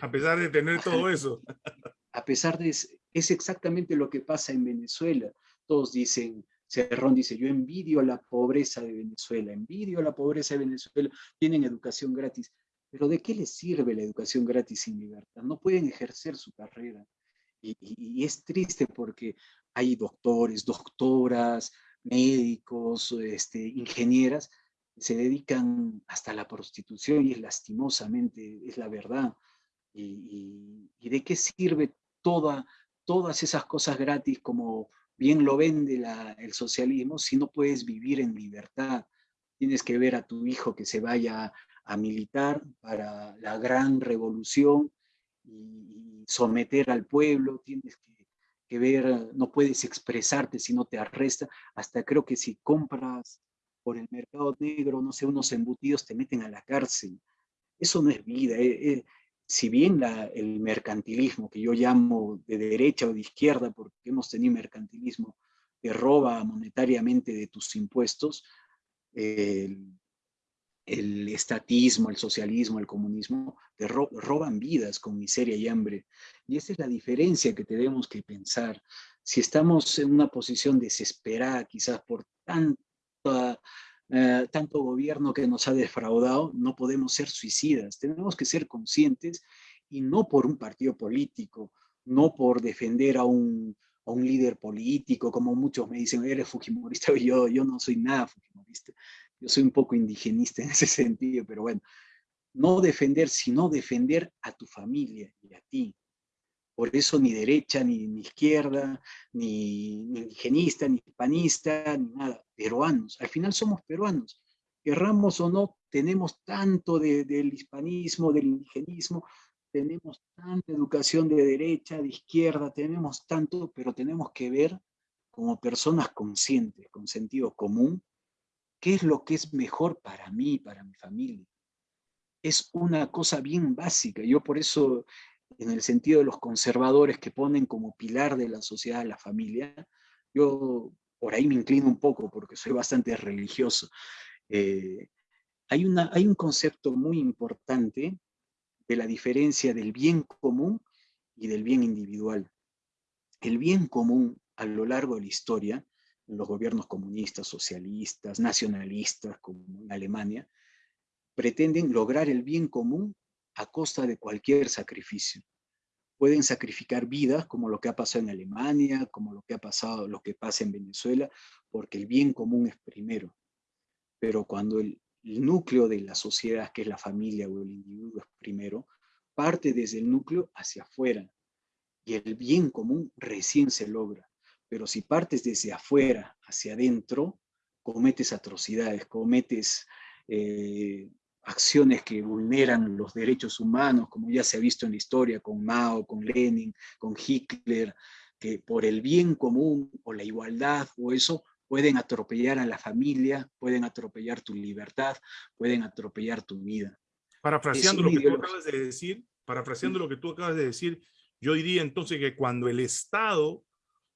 A: a, a, pesar de tener todo eso.
B: A pesar de, es exactamente lo que pasa en Venezuela. Todos dicen, Cerrón dice, yo envidio la pobreza de Venezuela, envidio la pobreza de Venezuela, tienen educación gratis. Pero ¿de qué les sirve la educación gratis sin libertad? No pueden ejercer su carrera. Y, es triste porque hay doctores, doctoras, médicos, este, ingenieras, se dedican hasta la prostitución y es lastimosamente, es la verdad. Y de qué sirve toda, todas esas cosas gratis como bien lo vende el socialismo si no puedes vivir en libertad. Tienes que ver a tu hijo que se vaya a militar para la gran revolución y, someter al pueblo, tienes que, que, ver, no puedes expresarte si no te arresta, hasta creo que si compras por el mercado negro, no sé, unos embutidos te meten a la cárcel. Eso no es vida, eh, eh, si bien el mercantilismo, que yo llamo de derecha o de izquierda, porque hemos tenido mercantilismo que roba monetariamente de tus impuestos, el, estatismo, el socialismo, el comunismo, te ro roban vidas con miseria y hambre. Y esa es la diferencia que tenemos que pensar. Si estamos en una posición desesperada, quizás por tanta eh, tanto gobierno que nos ha defraudado, no podemos ser suicidas. Tenemos que ser conscientes y no por un partido político, no por defender a un, a un líder político, como muchos me dicen, eres fujimorista, yo, yo no soy nada fujimorista, yo soy un poco indigenista en ese sentido, pero bueno, no defender, sino defender a tu familia y a ti, por eso ni derecha, ni, izquierda, ni, ni, indigenista, ni panista, ni nada. Peruanos. Al final somos peruanos. Querramos o no, tenemos tanto de, del hispanismo, del indigenismo, tenemos tanta educación de derecha, de izquierda, tenemos tanto, pero tenemos que ver como personas conscientes, con sentido común, qué es lo que es mejor para mí, para mi familia. Es una cosa bien básica. Yo por eso en el sentido de los conservadores que ponen como pilar de la sociedad la familia, yo por ahí me inclino un poco porque soy bastante religioso. Eh, hay, una, hay un concepto muy importante de la diferencia del bien común y del bien individual. El bien común a lo largo de la historia, en los gobiernos comunistas, socialistas, nacionalistas, como en Alemania, pretenden lograr el bien común a costa de cualquier sacrificio. Pueden sacrificar vidas, como lo que ha pasado en Alemania, como lo que ha pasado, lo que pasa en Venezuela, porque el bien común es primero. Pero cuando el, núcleo de la sociedad, que es la familia o el individuo, es primero, parte desde el núcleo hacia afuera. Y el bien común recién se logra. Pero si partes desde afuera hacia adentro, cometes atrocidades, cometes eh, acciones que vulneran los derechos humanos, como ya se ha visto en la historia con Mao, con Lenin, con Hitler, que por el bien común o la igualdad o eso pueden atropellar a la familia, pueden atropellar tu libertad, pueden atropellar tu vida.
A: Parafraseando lo que tú acabas de decir, parafraseando lo que tú acabas de decir, yo diría entonces que cuando el Estado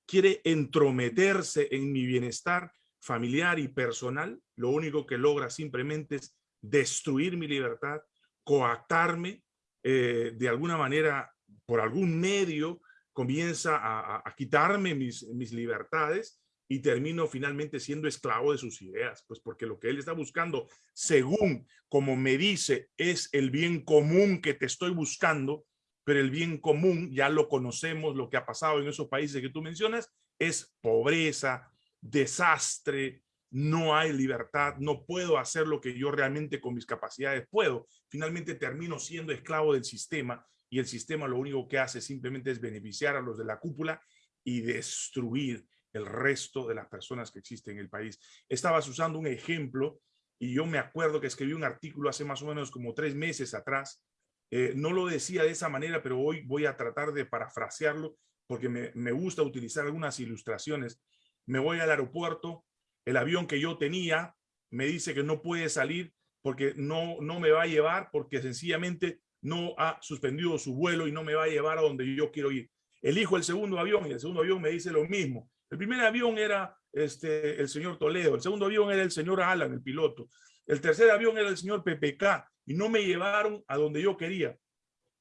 A: quiere entrometerse en mi bienestar familiar y personal, lo único que logra simplemente es destruir mi libertad, coactarme eh, de alguna manera por algún medio comienza a, quitarme mis, mis libertades y termino finalmente siendo esclavo de sus ideas, pues porque lo que él está buscando, según como me dice, es el bien común que te estoy buscando, pero el bien común, ya lo conocemos, lo que ha pasado en esos países que tú mencionas, es pobreza, desastre, no hay libertad, no puedo hacer lo que yo realmente con mis capacidades puedo. Finalmente termino siendo esclavo del sistema y el sistema lo único que hace simplemente es beneficiar a los de la cúpula y destruir el resto de las personas que existen en el país. Estabas usando un ejemplo y yo me acuerdo que escribí un artículo hace más o menos como tres meses atrás. Eh, no lo decía de esa manera, pero hoy voy a tratar de parafrasearlo porque me, me gusta utilizar algunas ilustraciones. Me voy al aeropuerto, el avión que yo tenía me dice que no puede salir porque no, no me va a llevar, porque sencillamente no ha suspendido su vuelo y no me va a llevar a donde yo quiero ir. Elijo el segundo avión y el segundo avión me dice lo mismo. El primer avión era este, el señor Toledo, el segundo avión era el señor Alan, el piloto. El tercer avión era el señor PPK y no me llevaron a donde yo quería.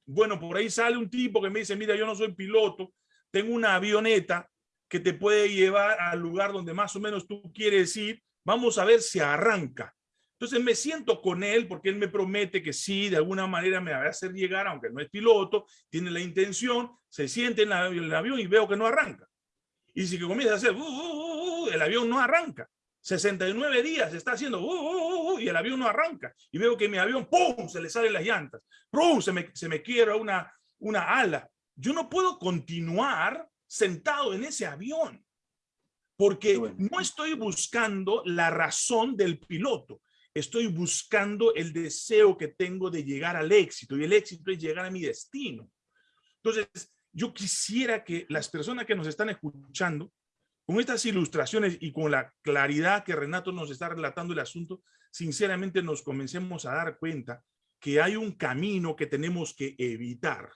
A: Bueno, por ahí sale un tipo que me dice, mira, yo no soy piloto, tengo una avioneta que te puede llevar al lugar donde más o menos tú quieres ir. Vamos a ver si arranca. Entonces me siento con él porque él me promete que sí, de alguna manera me va a hacer llegar, aunque no es piloto, tiene la intención, se siente en, el avión y veo que no arranca. Y si que comienza a hacer, uh, uh, uh, el avión no arranca. 69 días está haciendo, y el avión no arranca. Y veo que mi avión, ¡pum!, se le salen las llantas. ¡Pum!, se me, se quiebra una, una ala. Yo no puedo continuar sentado en ese avión porque no estoy buscando la razón del piloto. Estoy buscando el deseo que tengo de llegar al éxito y el éxito es llegar a mi destino. Entonces, yo quisiera que las personas que nos están escuchando, con estas ilustraciones y con la claridad que Renato nos está relatando el asunto, sinceramente nos comencemos a dar cuenta que hay un camino que tenemos que evitar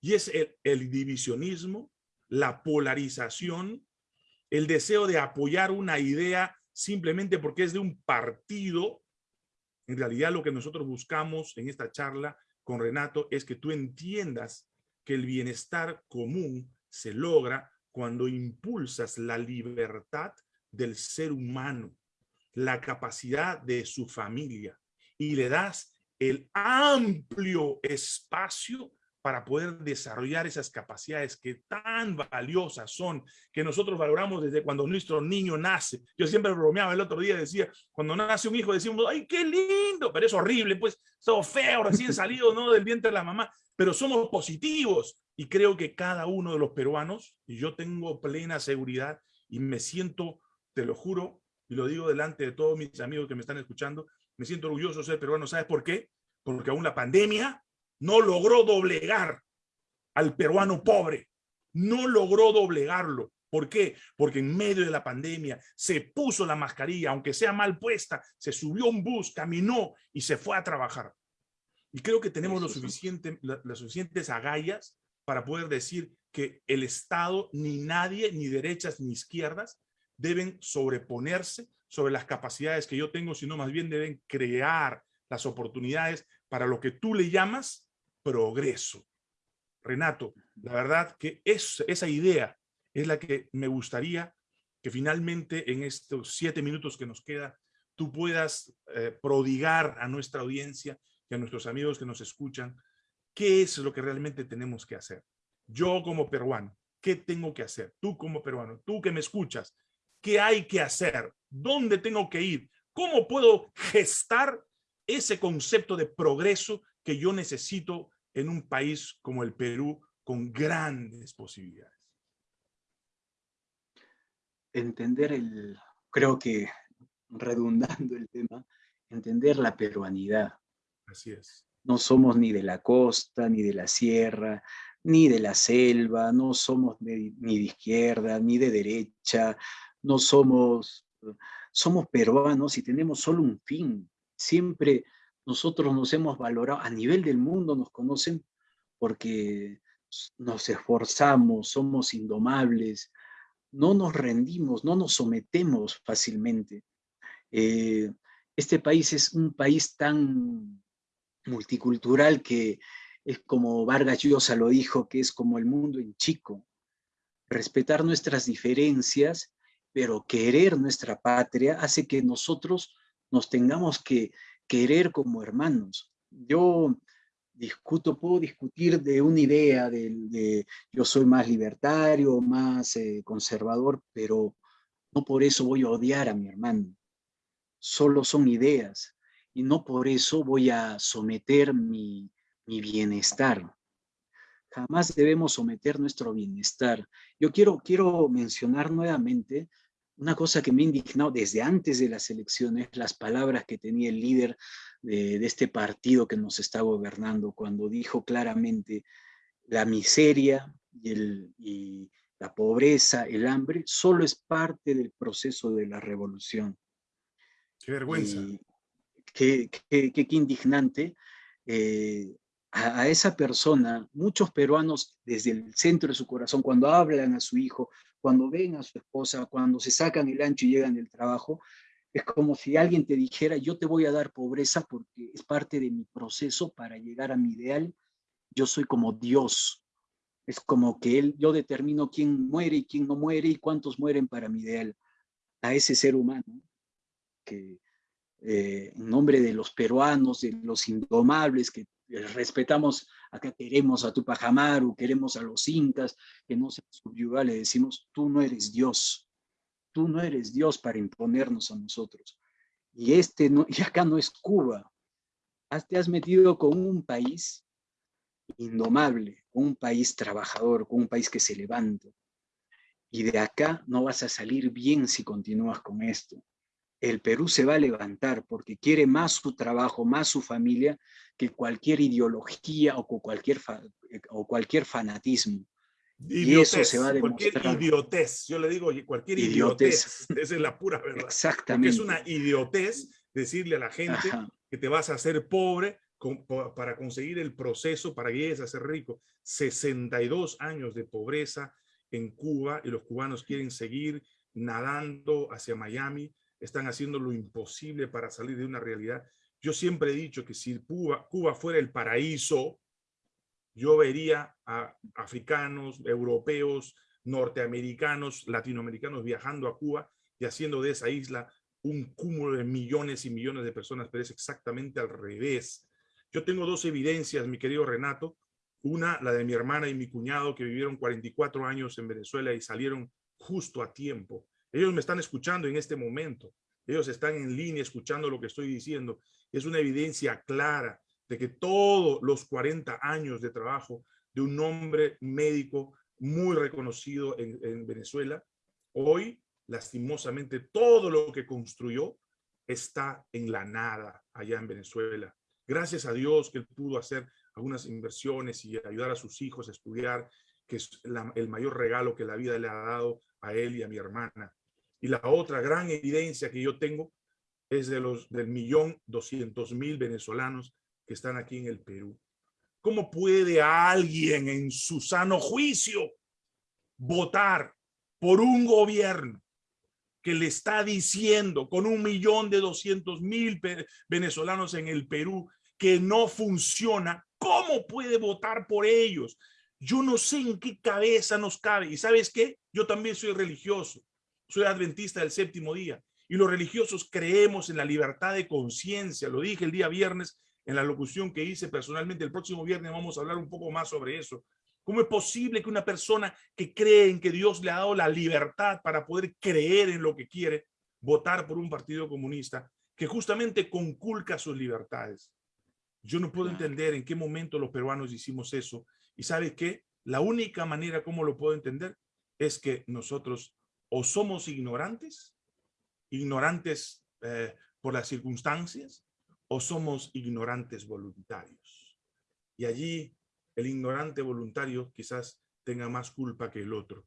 A: y es el, el divisionismo, la polarización, el deseo de apoyar una idea simplemente porque es de un partido. En realidad lo que nosotros buscamos en esta charla con Renato es que tú entiendas que el bienestar común se logra cuando impulsas la libertad del ser humano, la capacidad de su familia y le das el amplio espacio para poder desarrollar esas capacidades que tan valiosas son, que nosotros valoramos desde cuando nuestro niño nace. Yo siempre bromeaba el otro día, decía, cuando nace un hijo decimos, ¡ay, qué lindo! Pero es horrible, pues, todo feo, recién salido ¿no? del vientre de la mamá, pero somos positivos. Y creo que cada uno de los peruanos, y yo tengo plena seguridad y me siento, te lo juro, y lo digo delante de todos mis amigos que me están escuchando, me siento orgulloso de ser peruano. ¿Sabes por qué? Porque aún la pandemia no logró doblegar al peruano pobre, no logró doblegarlo. ¿Por qué? Porque en medio de la pandemia se puso la mascarilla, aunque sea mal puesta, se subió un bus, caminó y se fue a trabajar. Y creo que tenemos lo suficiente, las suficientes agallas para poder decir que el Estado, ni nadie, ni derechas ni izquierdas, deben sobreponerse sobre las capacidades que yo tengo, sino más bien deben crear las oportunidades para lo que tú le llamas progreso. Renato, la verdad que es, esa idea es la que me gustaría que finalmente en estos siete minutos que nos queda, tú puedas eh, prodigar a nuestra audiencia y a nuestros amigos que nos escuchan, qué es lo que realmente tenemos que hacer. Yo como peruano, ¿qué tengo que hacer? Tú como peruano, tú que me escuchas, ¿qué hay que hacer? ¿Dónde tengo que ir? ¿Cómo puedo gestar ese concepto de progreso que yo necesito en un país como el Perú con grandes posibilidades.
B: Entender el, creo que redundando el tema, entender la peruanidad.
A: Así es.
B: No somos ni de la costa, ni de la sierra, ni de la selva, no somos ni de izquierda, ni de derecha, no somos, somos peruanos y tenemos solo un fin, siempre nosotros nos hemos valorado, a nivel del mundo nos conocen porque nos esforzamos, somos indomables, no nos rendimos, no nos sometemos fácilmente. Eh, este país es un país tan multicultural que es como Vargas Llosa lo dijo, que es como el mundo en chico. Respetar nuestras diferencias, pero querer nuestra patria hace que nosotros nos tengamos que querer como hermanos. Yo discuto, puedo discutir de una idea de, yo soy más libertario, más eh, conservador, pero no por eso voy a odiar a mi hermano. Solo son ideas y no por eso voy a someter mi, mi bienestar. Jamás debemos someter nuestro bienestar. Yo quiero, quiero mencionar nuevamente una cosa que me ha indignado desde antes de las elecciones, las palabras que tenía el líder de, este partido que nos está gobernando, cuando dijo claramente la miseria y, el, y la pobreza, el hambre, solo es parte del proceso de la revolución.
A: Qué vergüenza.
B: qué, qué, qué, indignante. Eh, a, a, esa persona, muchos peruanos desde el centro de su corazón, cuando hablan a su hijo, cuando ven a su esposa, cuando se sacan el ancho y llegan del trabajo, es como si alguien te dijera, yo te voy a dar pobreza porque es parte de mi proceso para llegar a mi ideal. Yo soy como Dios. Es como que él, yo determino quién muere y quién no muere y cuántos mueren para mi ideal. A ese ser humano que eh, en nombre de los peruanos, de los indomables que respetamos, acá queremos a Tupac Amaru, queremos a los incas, que no se subyuga, le decimos, tú no eres Dios, tú no eres Dios para imponernos a nosotros. Y, este no, y acá no es Cuba, te has metido con un país indomable, con un país trabajador, con un país que se levanta. Y de acá no vas a salir bien si continúas con esto el Perú se va a levantar porque quiere más su trabajo, más su familia, que cualquier ideología o cualquier, o cualquier fanatismo.
A: y eso se va a demostrar. Cualquier idiotez, yo le digo, cualquier idiotez, esa es la pura verdad.
B: Exactamente.
A: es una idiotez decirle a la gente que te vas a hacer pobre para conseguir el proceso para que llegues a ser rico. 62 años de pobreza en Cuba y los cubanos quieren seguir nadando hacia Miami están haciendo lo imposible para salir de una realidad. Yo siempre he dicho que si Cuba, fuera el paraíso, yo vería a africanos, europeos, norteamericanos, latinoamericanos viajando a Cuba y haciendo de esa isla un cúmulo de millones y millones de personas, pero es exactamente al revés. Yo tengo dos evidencias, mi querido Renato. Una, la de mi hermana y mi cuñado que vivieron 44 años en Venezuela y salieron justo a tiempo. Ellos me están escuchando en este momento. Ellos están en línea escuchando lo que estoy diciendo. Es una evidencia clara de que todos los 40 años de trabajo de un hombre médico muy reconocido en, en Venezuela, hoy, lastimosamente, todo lo que construyó está en la nada allá en Venezuela. Gracias a Dios que él pudo hacer algunas inversiones y ayudar a sus hijos a estudiar, que es el mayor regalo que la vida le ha dado a él y a mi hermana. Y la otra gran evidencia que yo tengo es de los del millón doscientos mil venezolanos que están aquí en el Perú. ¿Cómo puede alguien en su sano juicio votar por un gobierno que le está diciendo con un millón de doscientos mil venezolanos en el Perú que no funciona? ¿Cómo puede votar por ellos? Yo no sé en qué cabeza nos cabe. ¿Y sabes qué? Yo también soy religioso soy adventista del séptimo día y los religiosos creemos en la libertad de conciencia. Lo dije el día viernes en la locución que hice personalmente. El próximo viernes vamos a hablar un poco más sobre eso. ¿Cómo es posible que una persona que cree en que Dios le ha dado la libertad para poder creer en lo que quiere, votar por un partido comunista que justamente conculca sus libertades? Yo no puedo entender en qué momento los peruanos hicimos eso. ¿Y sabe qué? La única manera como lo puedo entender es que nosotros o somos ignorantes, ignorantes eh, por las circunstancias, o somos ignorantes voluntarios. Y allí el ignorante voluntario quizás tenga más culpa que el otro.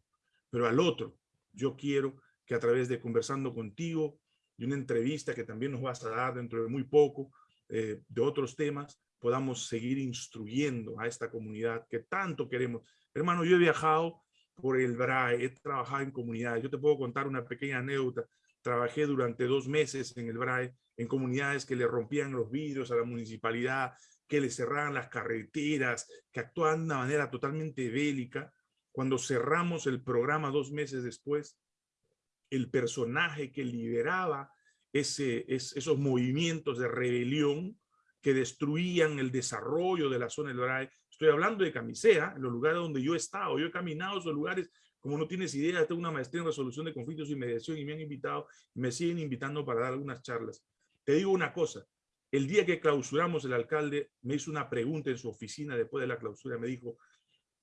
A: Pero al otro, yo quiero que a través de conversando contigo y una entrevista que también nos vas a dar dentro de muy poco, eh, de otros temas, podamos seguir instruyendo a esta comunidad que tanto queremos. Hermano, yo he viajado por el BRAE, he trabajado en comunidades. Yo te puedo contar una pequeña anécdota. Trabajé durante dos meses en el BRAE, en comunidades que le rompían los vidrios a la municipalidad, que le cerraran las carreteras, que actuaban de una manera totalmente bélica. Cuando cerramos el programa dos meses después, el personaje que lideraba ese, esos movimientos de rebelión que destruían el desarrollo de la zona del Estoy hablando de Camisea, en los lugares donde yo he estado. Yo he caminado esos lugares, como no tienes idea, tengo una maestría en resolución de conflictos y mediación y me han invitado, me siguen invitando para dar algunas charlas. Te digo una cosa, el día que clausuramos, el alcalde me hizo una pregunta en su oficina después de la clausura, me dijo,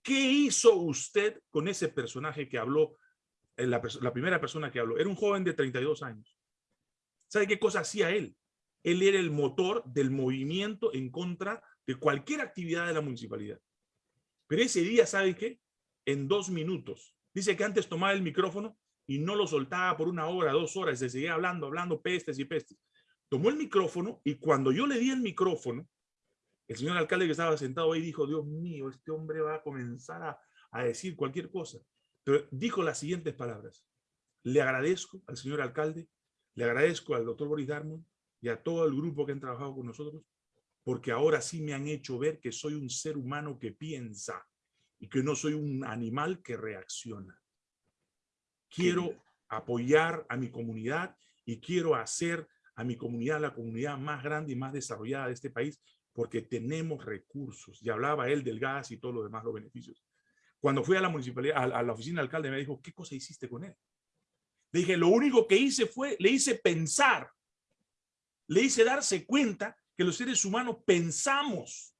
A: ¿qué hizo usted con ese personaje que habló, eh, la, la primera persona que habló? Era un joven de 32 años. ¿Sabe qué cosa hacía él? Él era el motor del movimiento en contra de cualquier actividad de la municipalidad. Pero ese día, ¿sabe qué? En dos minutos. Dice que antes tomaba el micrófono y no lo soltaba por una hora, dos horas, se seguía hablando, hablando pestes y pestes. Tomó el micrófono y cuando yo le di el micrófono, el señor alcalde que estaba sentado ahí dijo, Dios mío, este hombre va a comenzar a, a decir cualquier cosa. Pero dijo las siguientes palabras. Le agradezco al señor alcalde le agradezco al doctor Boris Darmon y a todo el grupo que han trabajado con nosotros, porque ahora sí me han hecho ver que soy un ser humano que piensa y que no soy un animal que reacciona. Quiero apoyar a mi comunidad y quiero hacer a mi comunidad la comunidad más grande y más desarrollada de este país porque tenemos recursos. Y hablaba él del gas y todo lo demás, los beneficios. Cuando fui a la municipalidad, a la oficina del alcalde, me dijo, ¿qué cosa hiciste con él? Le dije, lo único que hice fue, le hice pensar, le hice darse cuenta que los seres humanos pensamos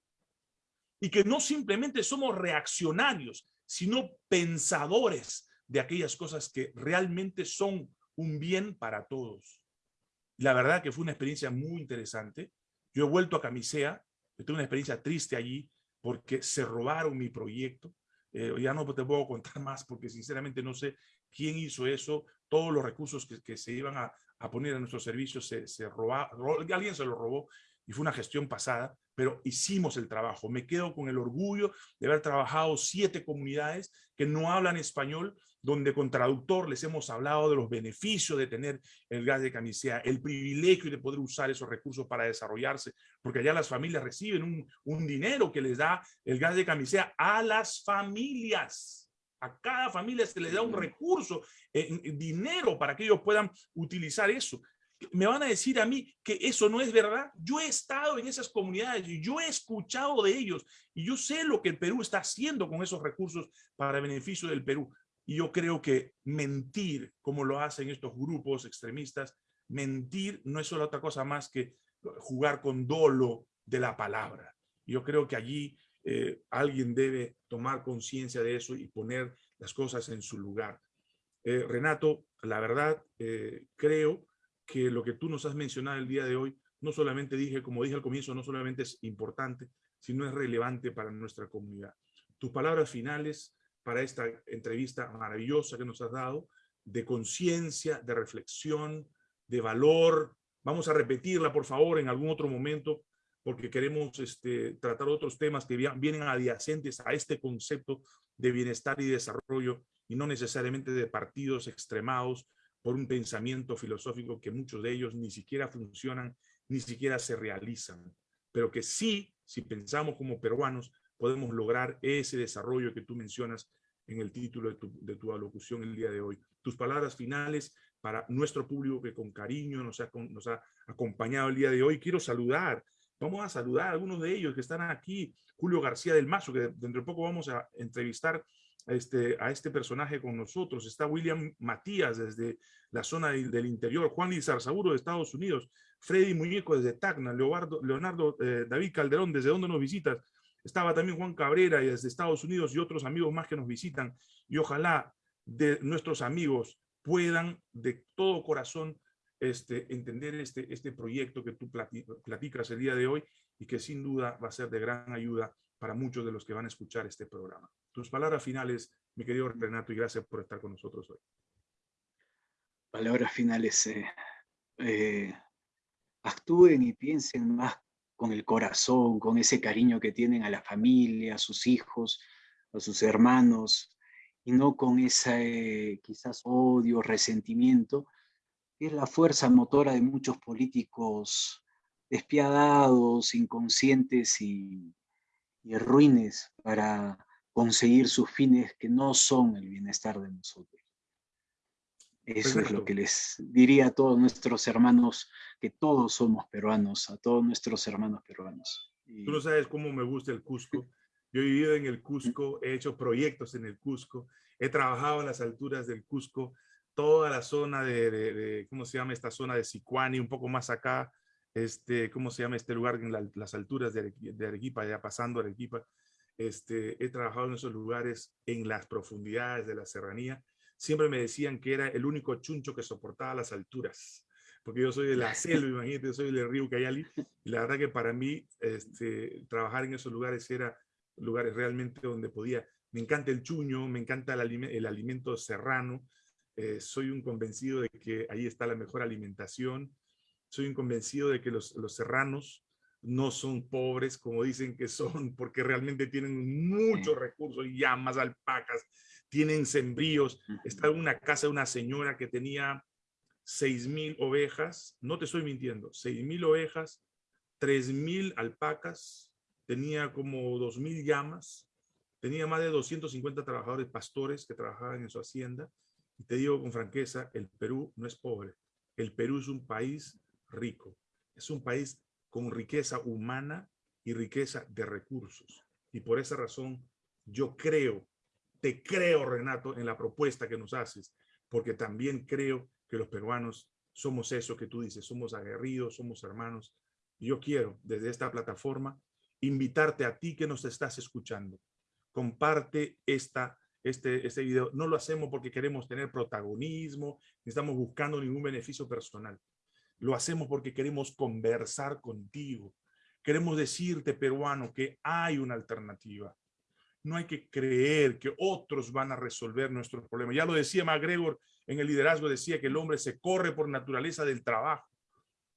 A: y que no simplemente somos reaccionarios, sino pensadores de aquellas cosas que realmente son un bien para todos. La verdad que fue una experiencia muy interesante. Yo he vuelto a Camisea, tuve una experiencia triste allí porque se robaron mi proyecto. Eh, ya no te puedo contar más porque sinceramente no sé quién hizo eso, todos los recursos que, se iban a, poner a nuestros servicios se, se robaron, alguien se lo robó y fue una gestión pasada, pero hicimos el trabajo. Me quedo con el orgullo de haber trabajado siete comunidades que no hablan español, donde con traductor les hemos hablado de los beneficios de tener el gas de camisea, el privilegio de poder usar esos recursos para desarrollarse, porque allá las familias reciben un, un dinero que les da el gas de camisea a las familias. A cada familia se le da un recurso, en, dinero para que ellos puedan utilizar eso. Me van a decir a mí que eso no es verdad. Yo he estado en esas comunidades y yo he escuchado de ellos y yo sé lo que el Perú está haciendo con esos recursos para beneficio del Perú. Y yo creo que mentir, como lo hacen estos grupos extremistas, mentir no es otra cosa más que jugar con dolo de la palabra. Yo creo que allí eh, alguien debe tomar conciencia de eso y poner las cosas en su lugar. Eh, Renato, la verdad, eh, creo que lo que tú nos has mencionado el día de hoy, no solamente dije, como dije al comienzo, no solamente es importante, sino es relevante para nuestra comunidad. Tus palabras finales para esta entrevista maravillosa que nos has dado, de conciencia, de reflexión, de valor. Vamos a repetirla, por favor, en algún otro momento, porque queremos este, tratar otros temas que vienen adyacentes a este concepto de bienestar y desarrollo y no necesariamente de partidos extremados por un pensamiento filosófico que muchos de ellos ni siquiera funcionan, ni siquiera se realizan, pero que sí, si pensamos como peruanos, podemos lograr ese desarrollo que tú mencionas en el título de tu, de tu alocución el día de hoy. Tus palabras finales para nuestro público que con cariño nos ha, nos ha acompañado el día de hoy. Quiero saludar Vamos a saludar a algunos de ellos que están aquí. Julio García del Mazo, que dentro de poco vamos a entrevistar este, a este personaje con nosotros. Está William Matías desde la zona del, interior. Juan Lizarzaburo de Estados Unidos. Freddy Muñeco desde Tacna. Leonardo, eh, David Calderón, ¿desde dónde nos visitas? Estaba también Juan Cabrera desde Estados Unidos y otros amigos más que nos visitan. Y ojalá de nuestros amigos puedan de todo corazón este, entender este, este proyecto que tú platicas el día de hoy y que sin duda va a ser de gran ayuda para muchos de los que van a escuchar este programa. Tus palabras finales, mi querido Renato, y gracias por estar con nosotros hoy.
B: Palabras finales. Eh, eh, actúen y piensen más con el corazón, con ese cariño que tienen a la familia, a sus hijos, a sus hermanos, y no con ese quizás odio, resentimiento, es la fuerza motora de muchos políticos despiadados, inconscientes y, y ruines para conseguir sus fines que no son el bienestar de nosotros. Eso es lo que les diría a todos nuestros hermanos, que todos somos peruanos, a todos nuestros hermanos peruanos.
A: Tú no sabes cómo me gusta el Cusco. Yo he vivido en el Cusco, he hecho proyectos en el Cusco, he trabajado en las alturas del Cusco, toda la zona de, ¿cómo se llama esta zona de Sicuani, un poco más acá, este, ¿cómo se llama este lugar en las alturas de, Arequipa, ya pasando Arequipa? Este, he trabajado en esos lugares en las profundidades de la serranía. Siempre me decían que era el único chuncho que soportaba las alturas, porque yo soy de la selva, imagínate, yo soy del río Cayali, y la verdad que para mí este, trabajar en esos lugares era lugares realmente donde podía, me encanta el chuño, me encanta el, el alimento serrano, eh, soy un convencido de que ahí está la mejor alimentación, soy un convencido de que los, los serranos no son pobres como dicen que son, porque realmente tienen muchos recursos, llamas, alpacas, tienen sembríos. Está en una casa de una señora que tenía seis mil ovejas, no te estoy mintiendo, seis mil ovejas, tres mil alpacas, tenía como dos mil llamas, tenía más de 250 trabajadores pastores que trabajaban en su hacienda. Y te digo con franqueza, el Perú no es pobre. El Perú es un país rico. Es un país con riqueza humana y riqueza de recursos. Y por esa razón yo creo, te creo Renato en la propuesta que nos haces, porque también creo que los peruanos somos eso que tú dices, somos aguerridos, somos hermanos. Yo quiero desde esta plataforma invitarte a ti que nos estás escuchando. Comparte esta, este, este video. No lo hacemos porque queremos tener protagonismo, ni estamos buscando ningún beneficio personal. Lo hacemos porque queremos conversar contigo. Queremos decirte, peruano, que hay una alternativa. No hay que creer que otros van a resolver nuestros problemas. Ya lo decía MacGregor en el liderazgo, decía que el hombre se corre por naturaleza del trabajo.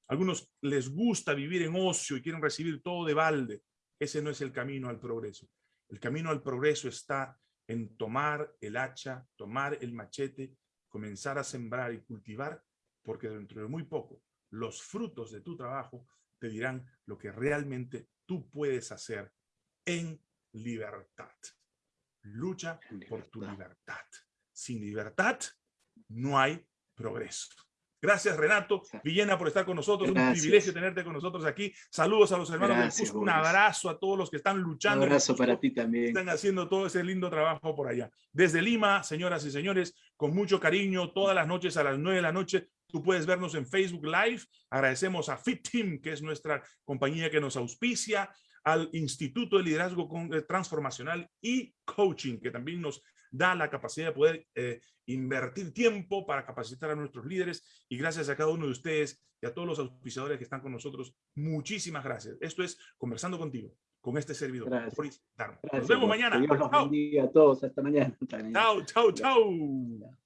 A: Algunos les gusta vivir en ocio y quieren recibir todo de balde. Ese no es el camino al progreso. El camino al progreso está en tomar el hacha, tomar el machete, comenzar a sembrar y cultivar, porque dentro de muy poco los frutos de tu trabajo te dirán lo que realmente tú puedes hacer en libertad. Lucha por tu libertad. Sin libertad no hay progreso. Gracias, Renato Villena, por estar con nosotros. Un privilegio tenerte con nosotros aquí. Saludos a los hermanos del Un abrazo a todos los que están luchando.
B: Un abrazo para ti también.
A: Están haciendo todo ese lindo trabajo por allá. Desde Lima, señoras y señores, con mucho cariño, todas las noches a las nueve de la noche, Tú puedes vernos en Facebook Live. Agradecemos a Fit Team, que es nuestra compañía que nos auspicia, al Instituto de Liderazgo eh, Transformacional y Coaching, que también nos da la capacidad de poder eh, invertir tiempo para capacitar a nuestros líderes. Y gracias a cada uno de ustedes y a todos los auspiciadores que están con nosotros, muchísimas gracias. Esto es Conversando Contigo, con este servidor. Nos vemos mañana.
B: Dios los bendiga a todos. Hasta mañana.
A: Chao, chao, chao.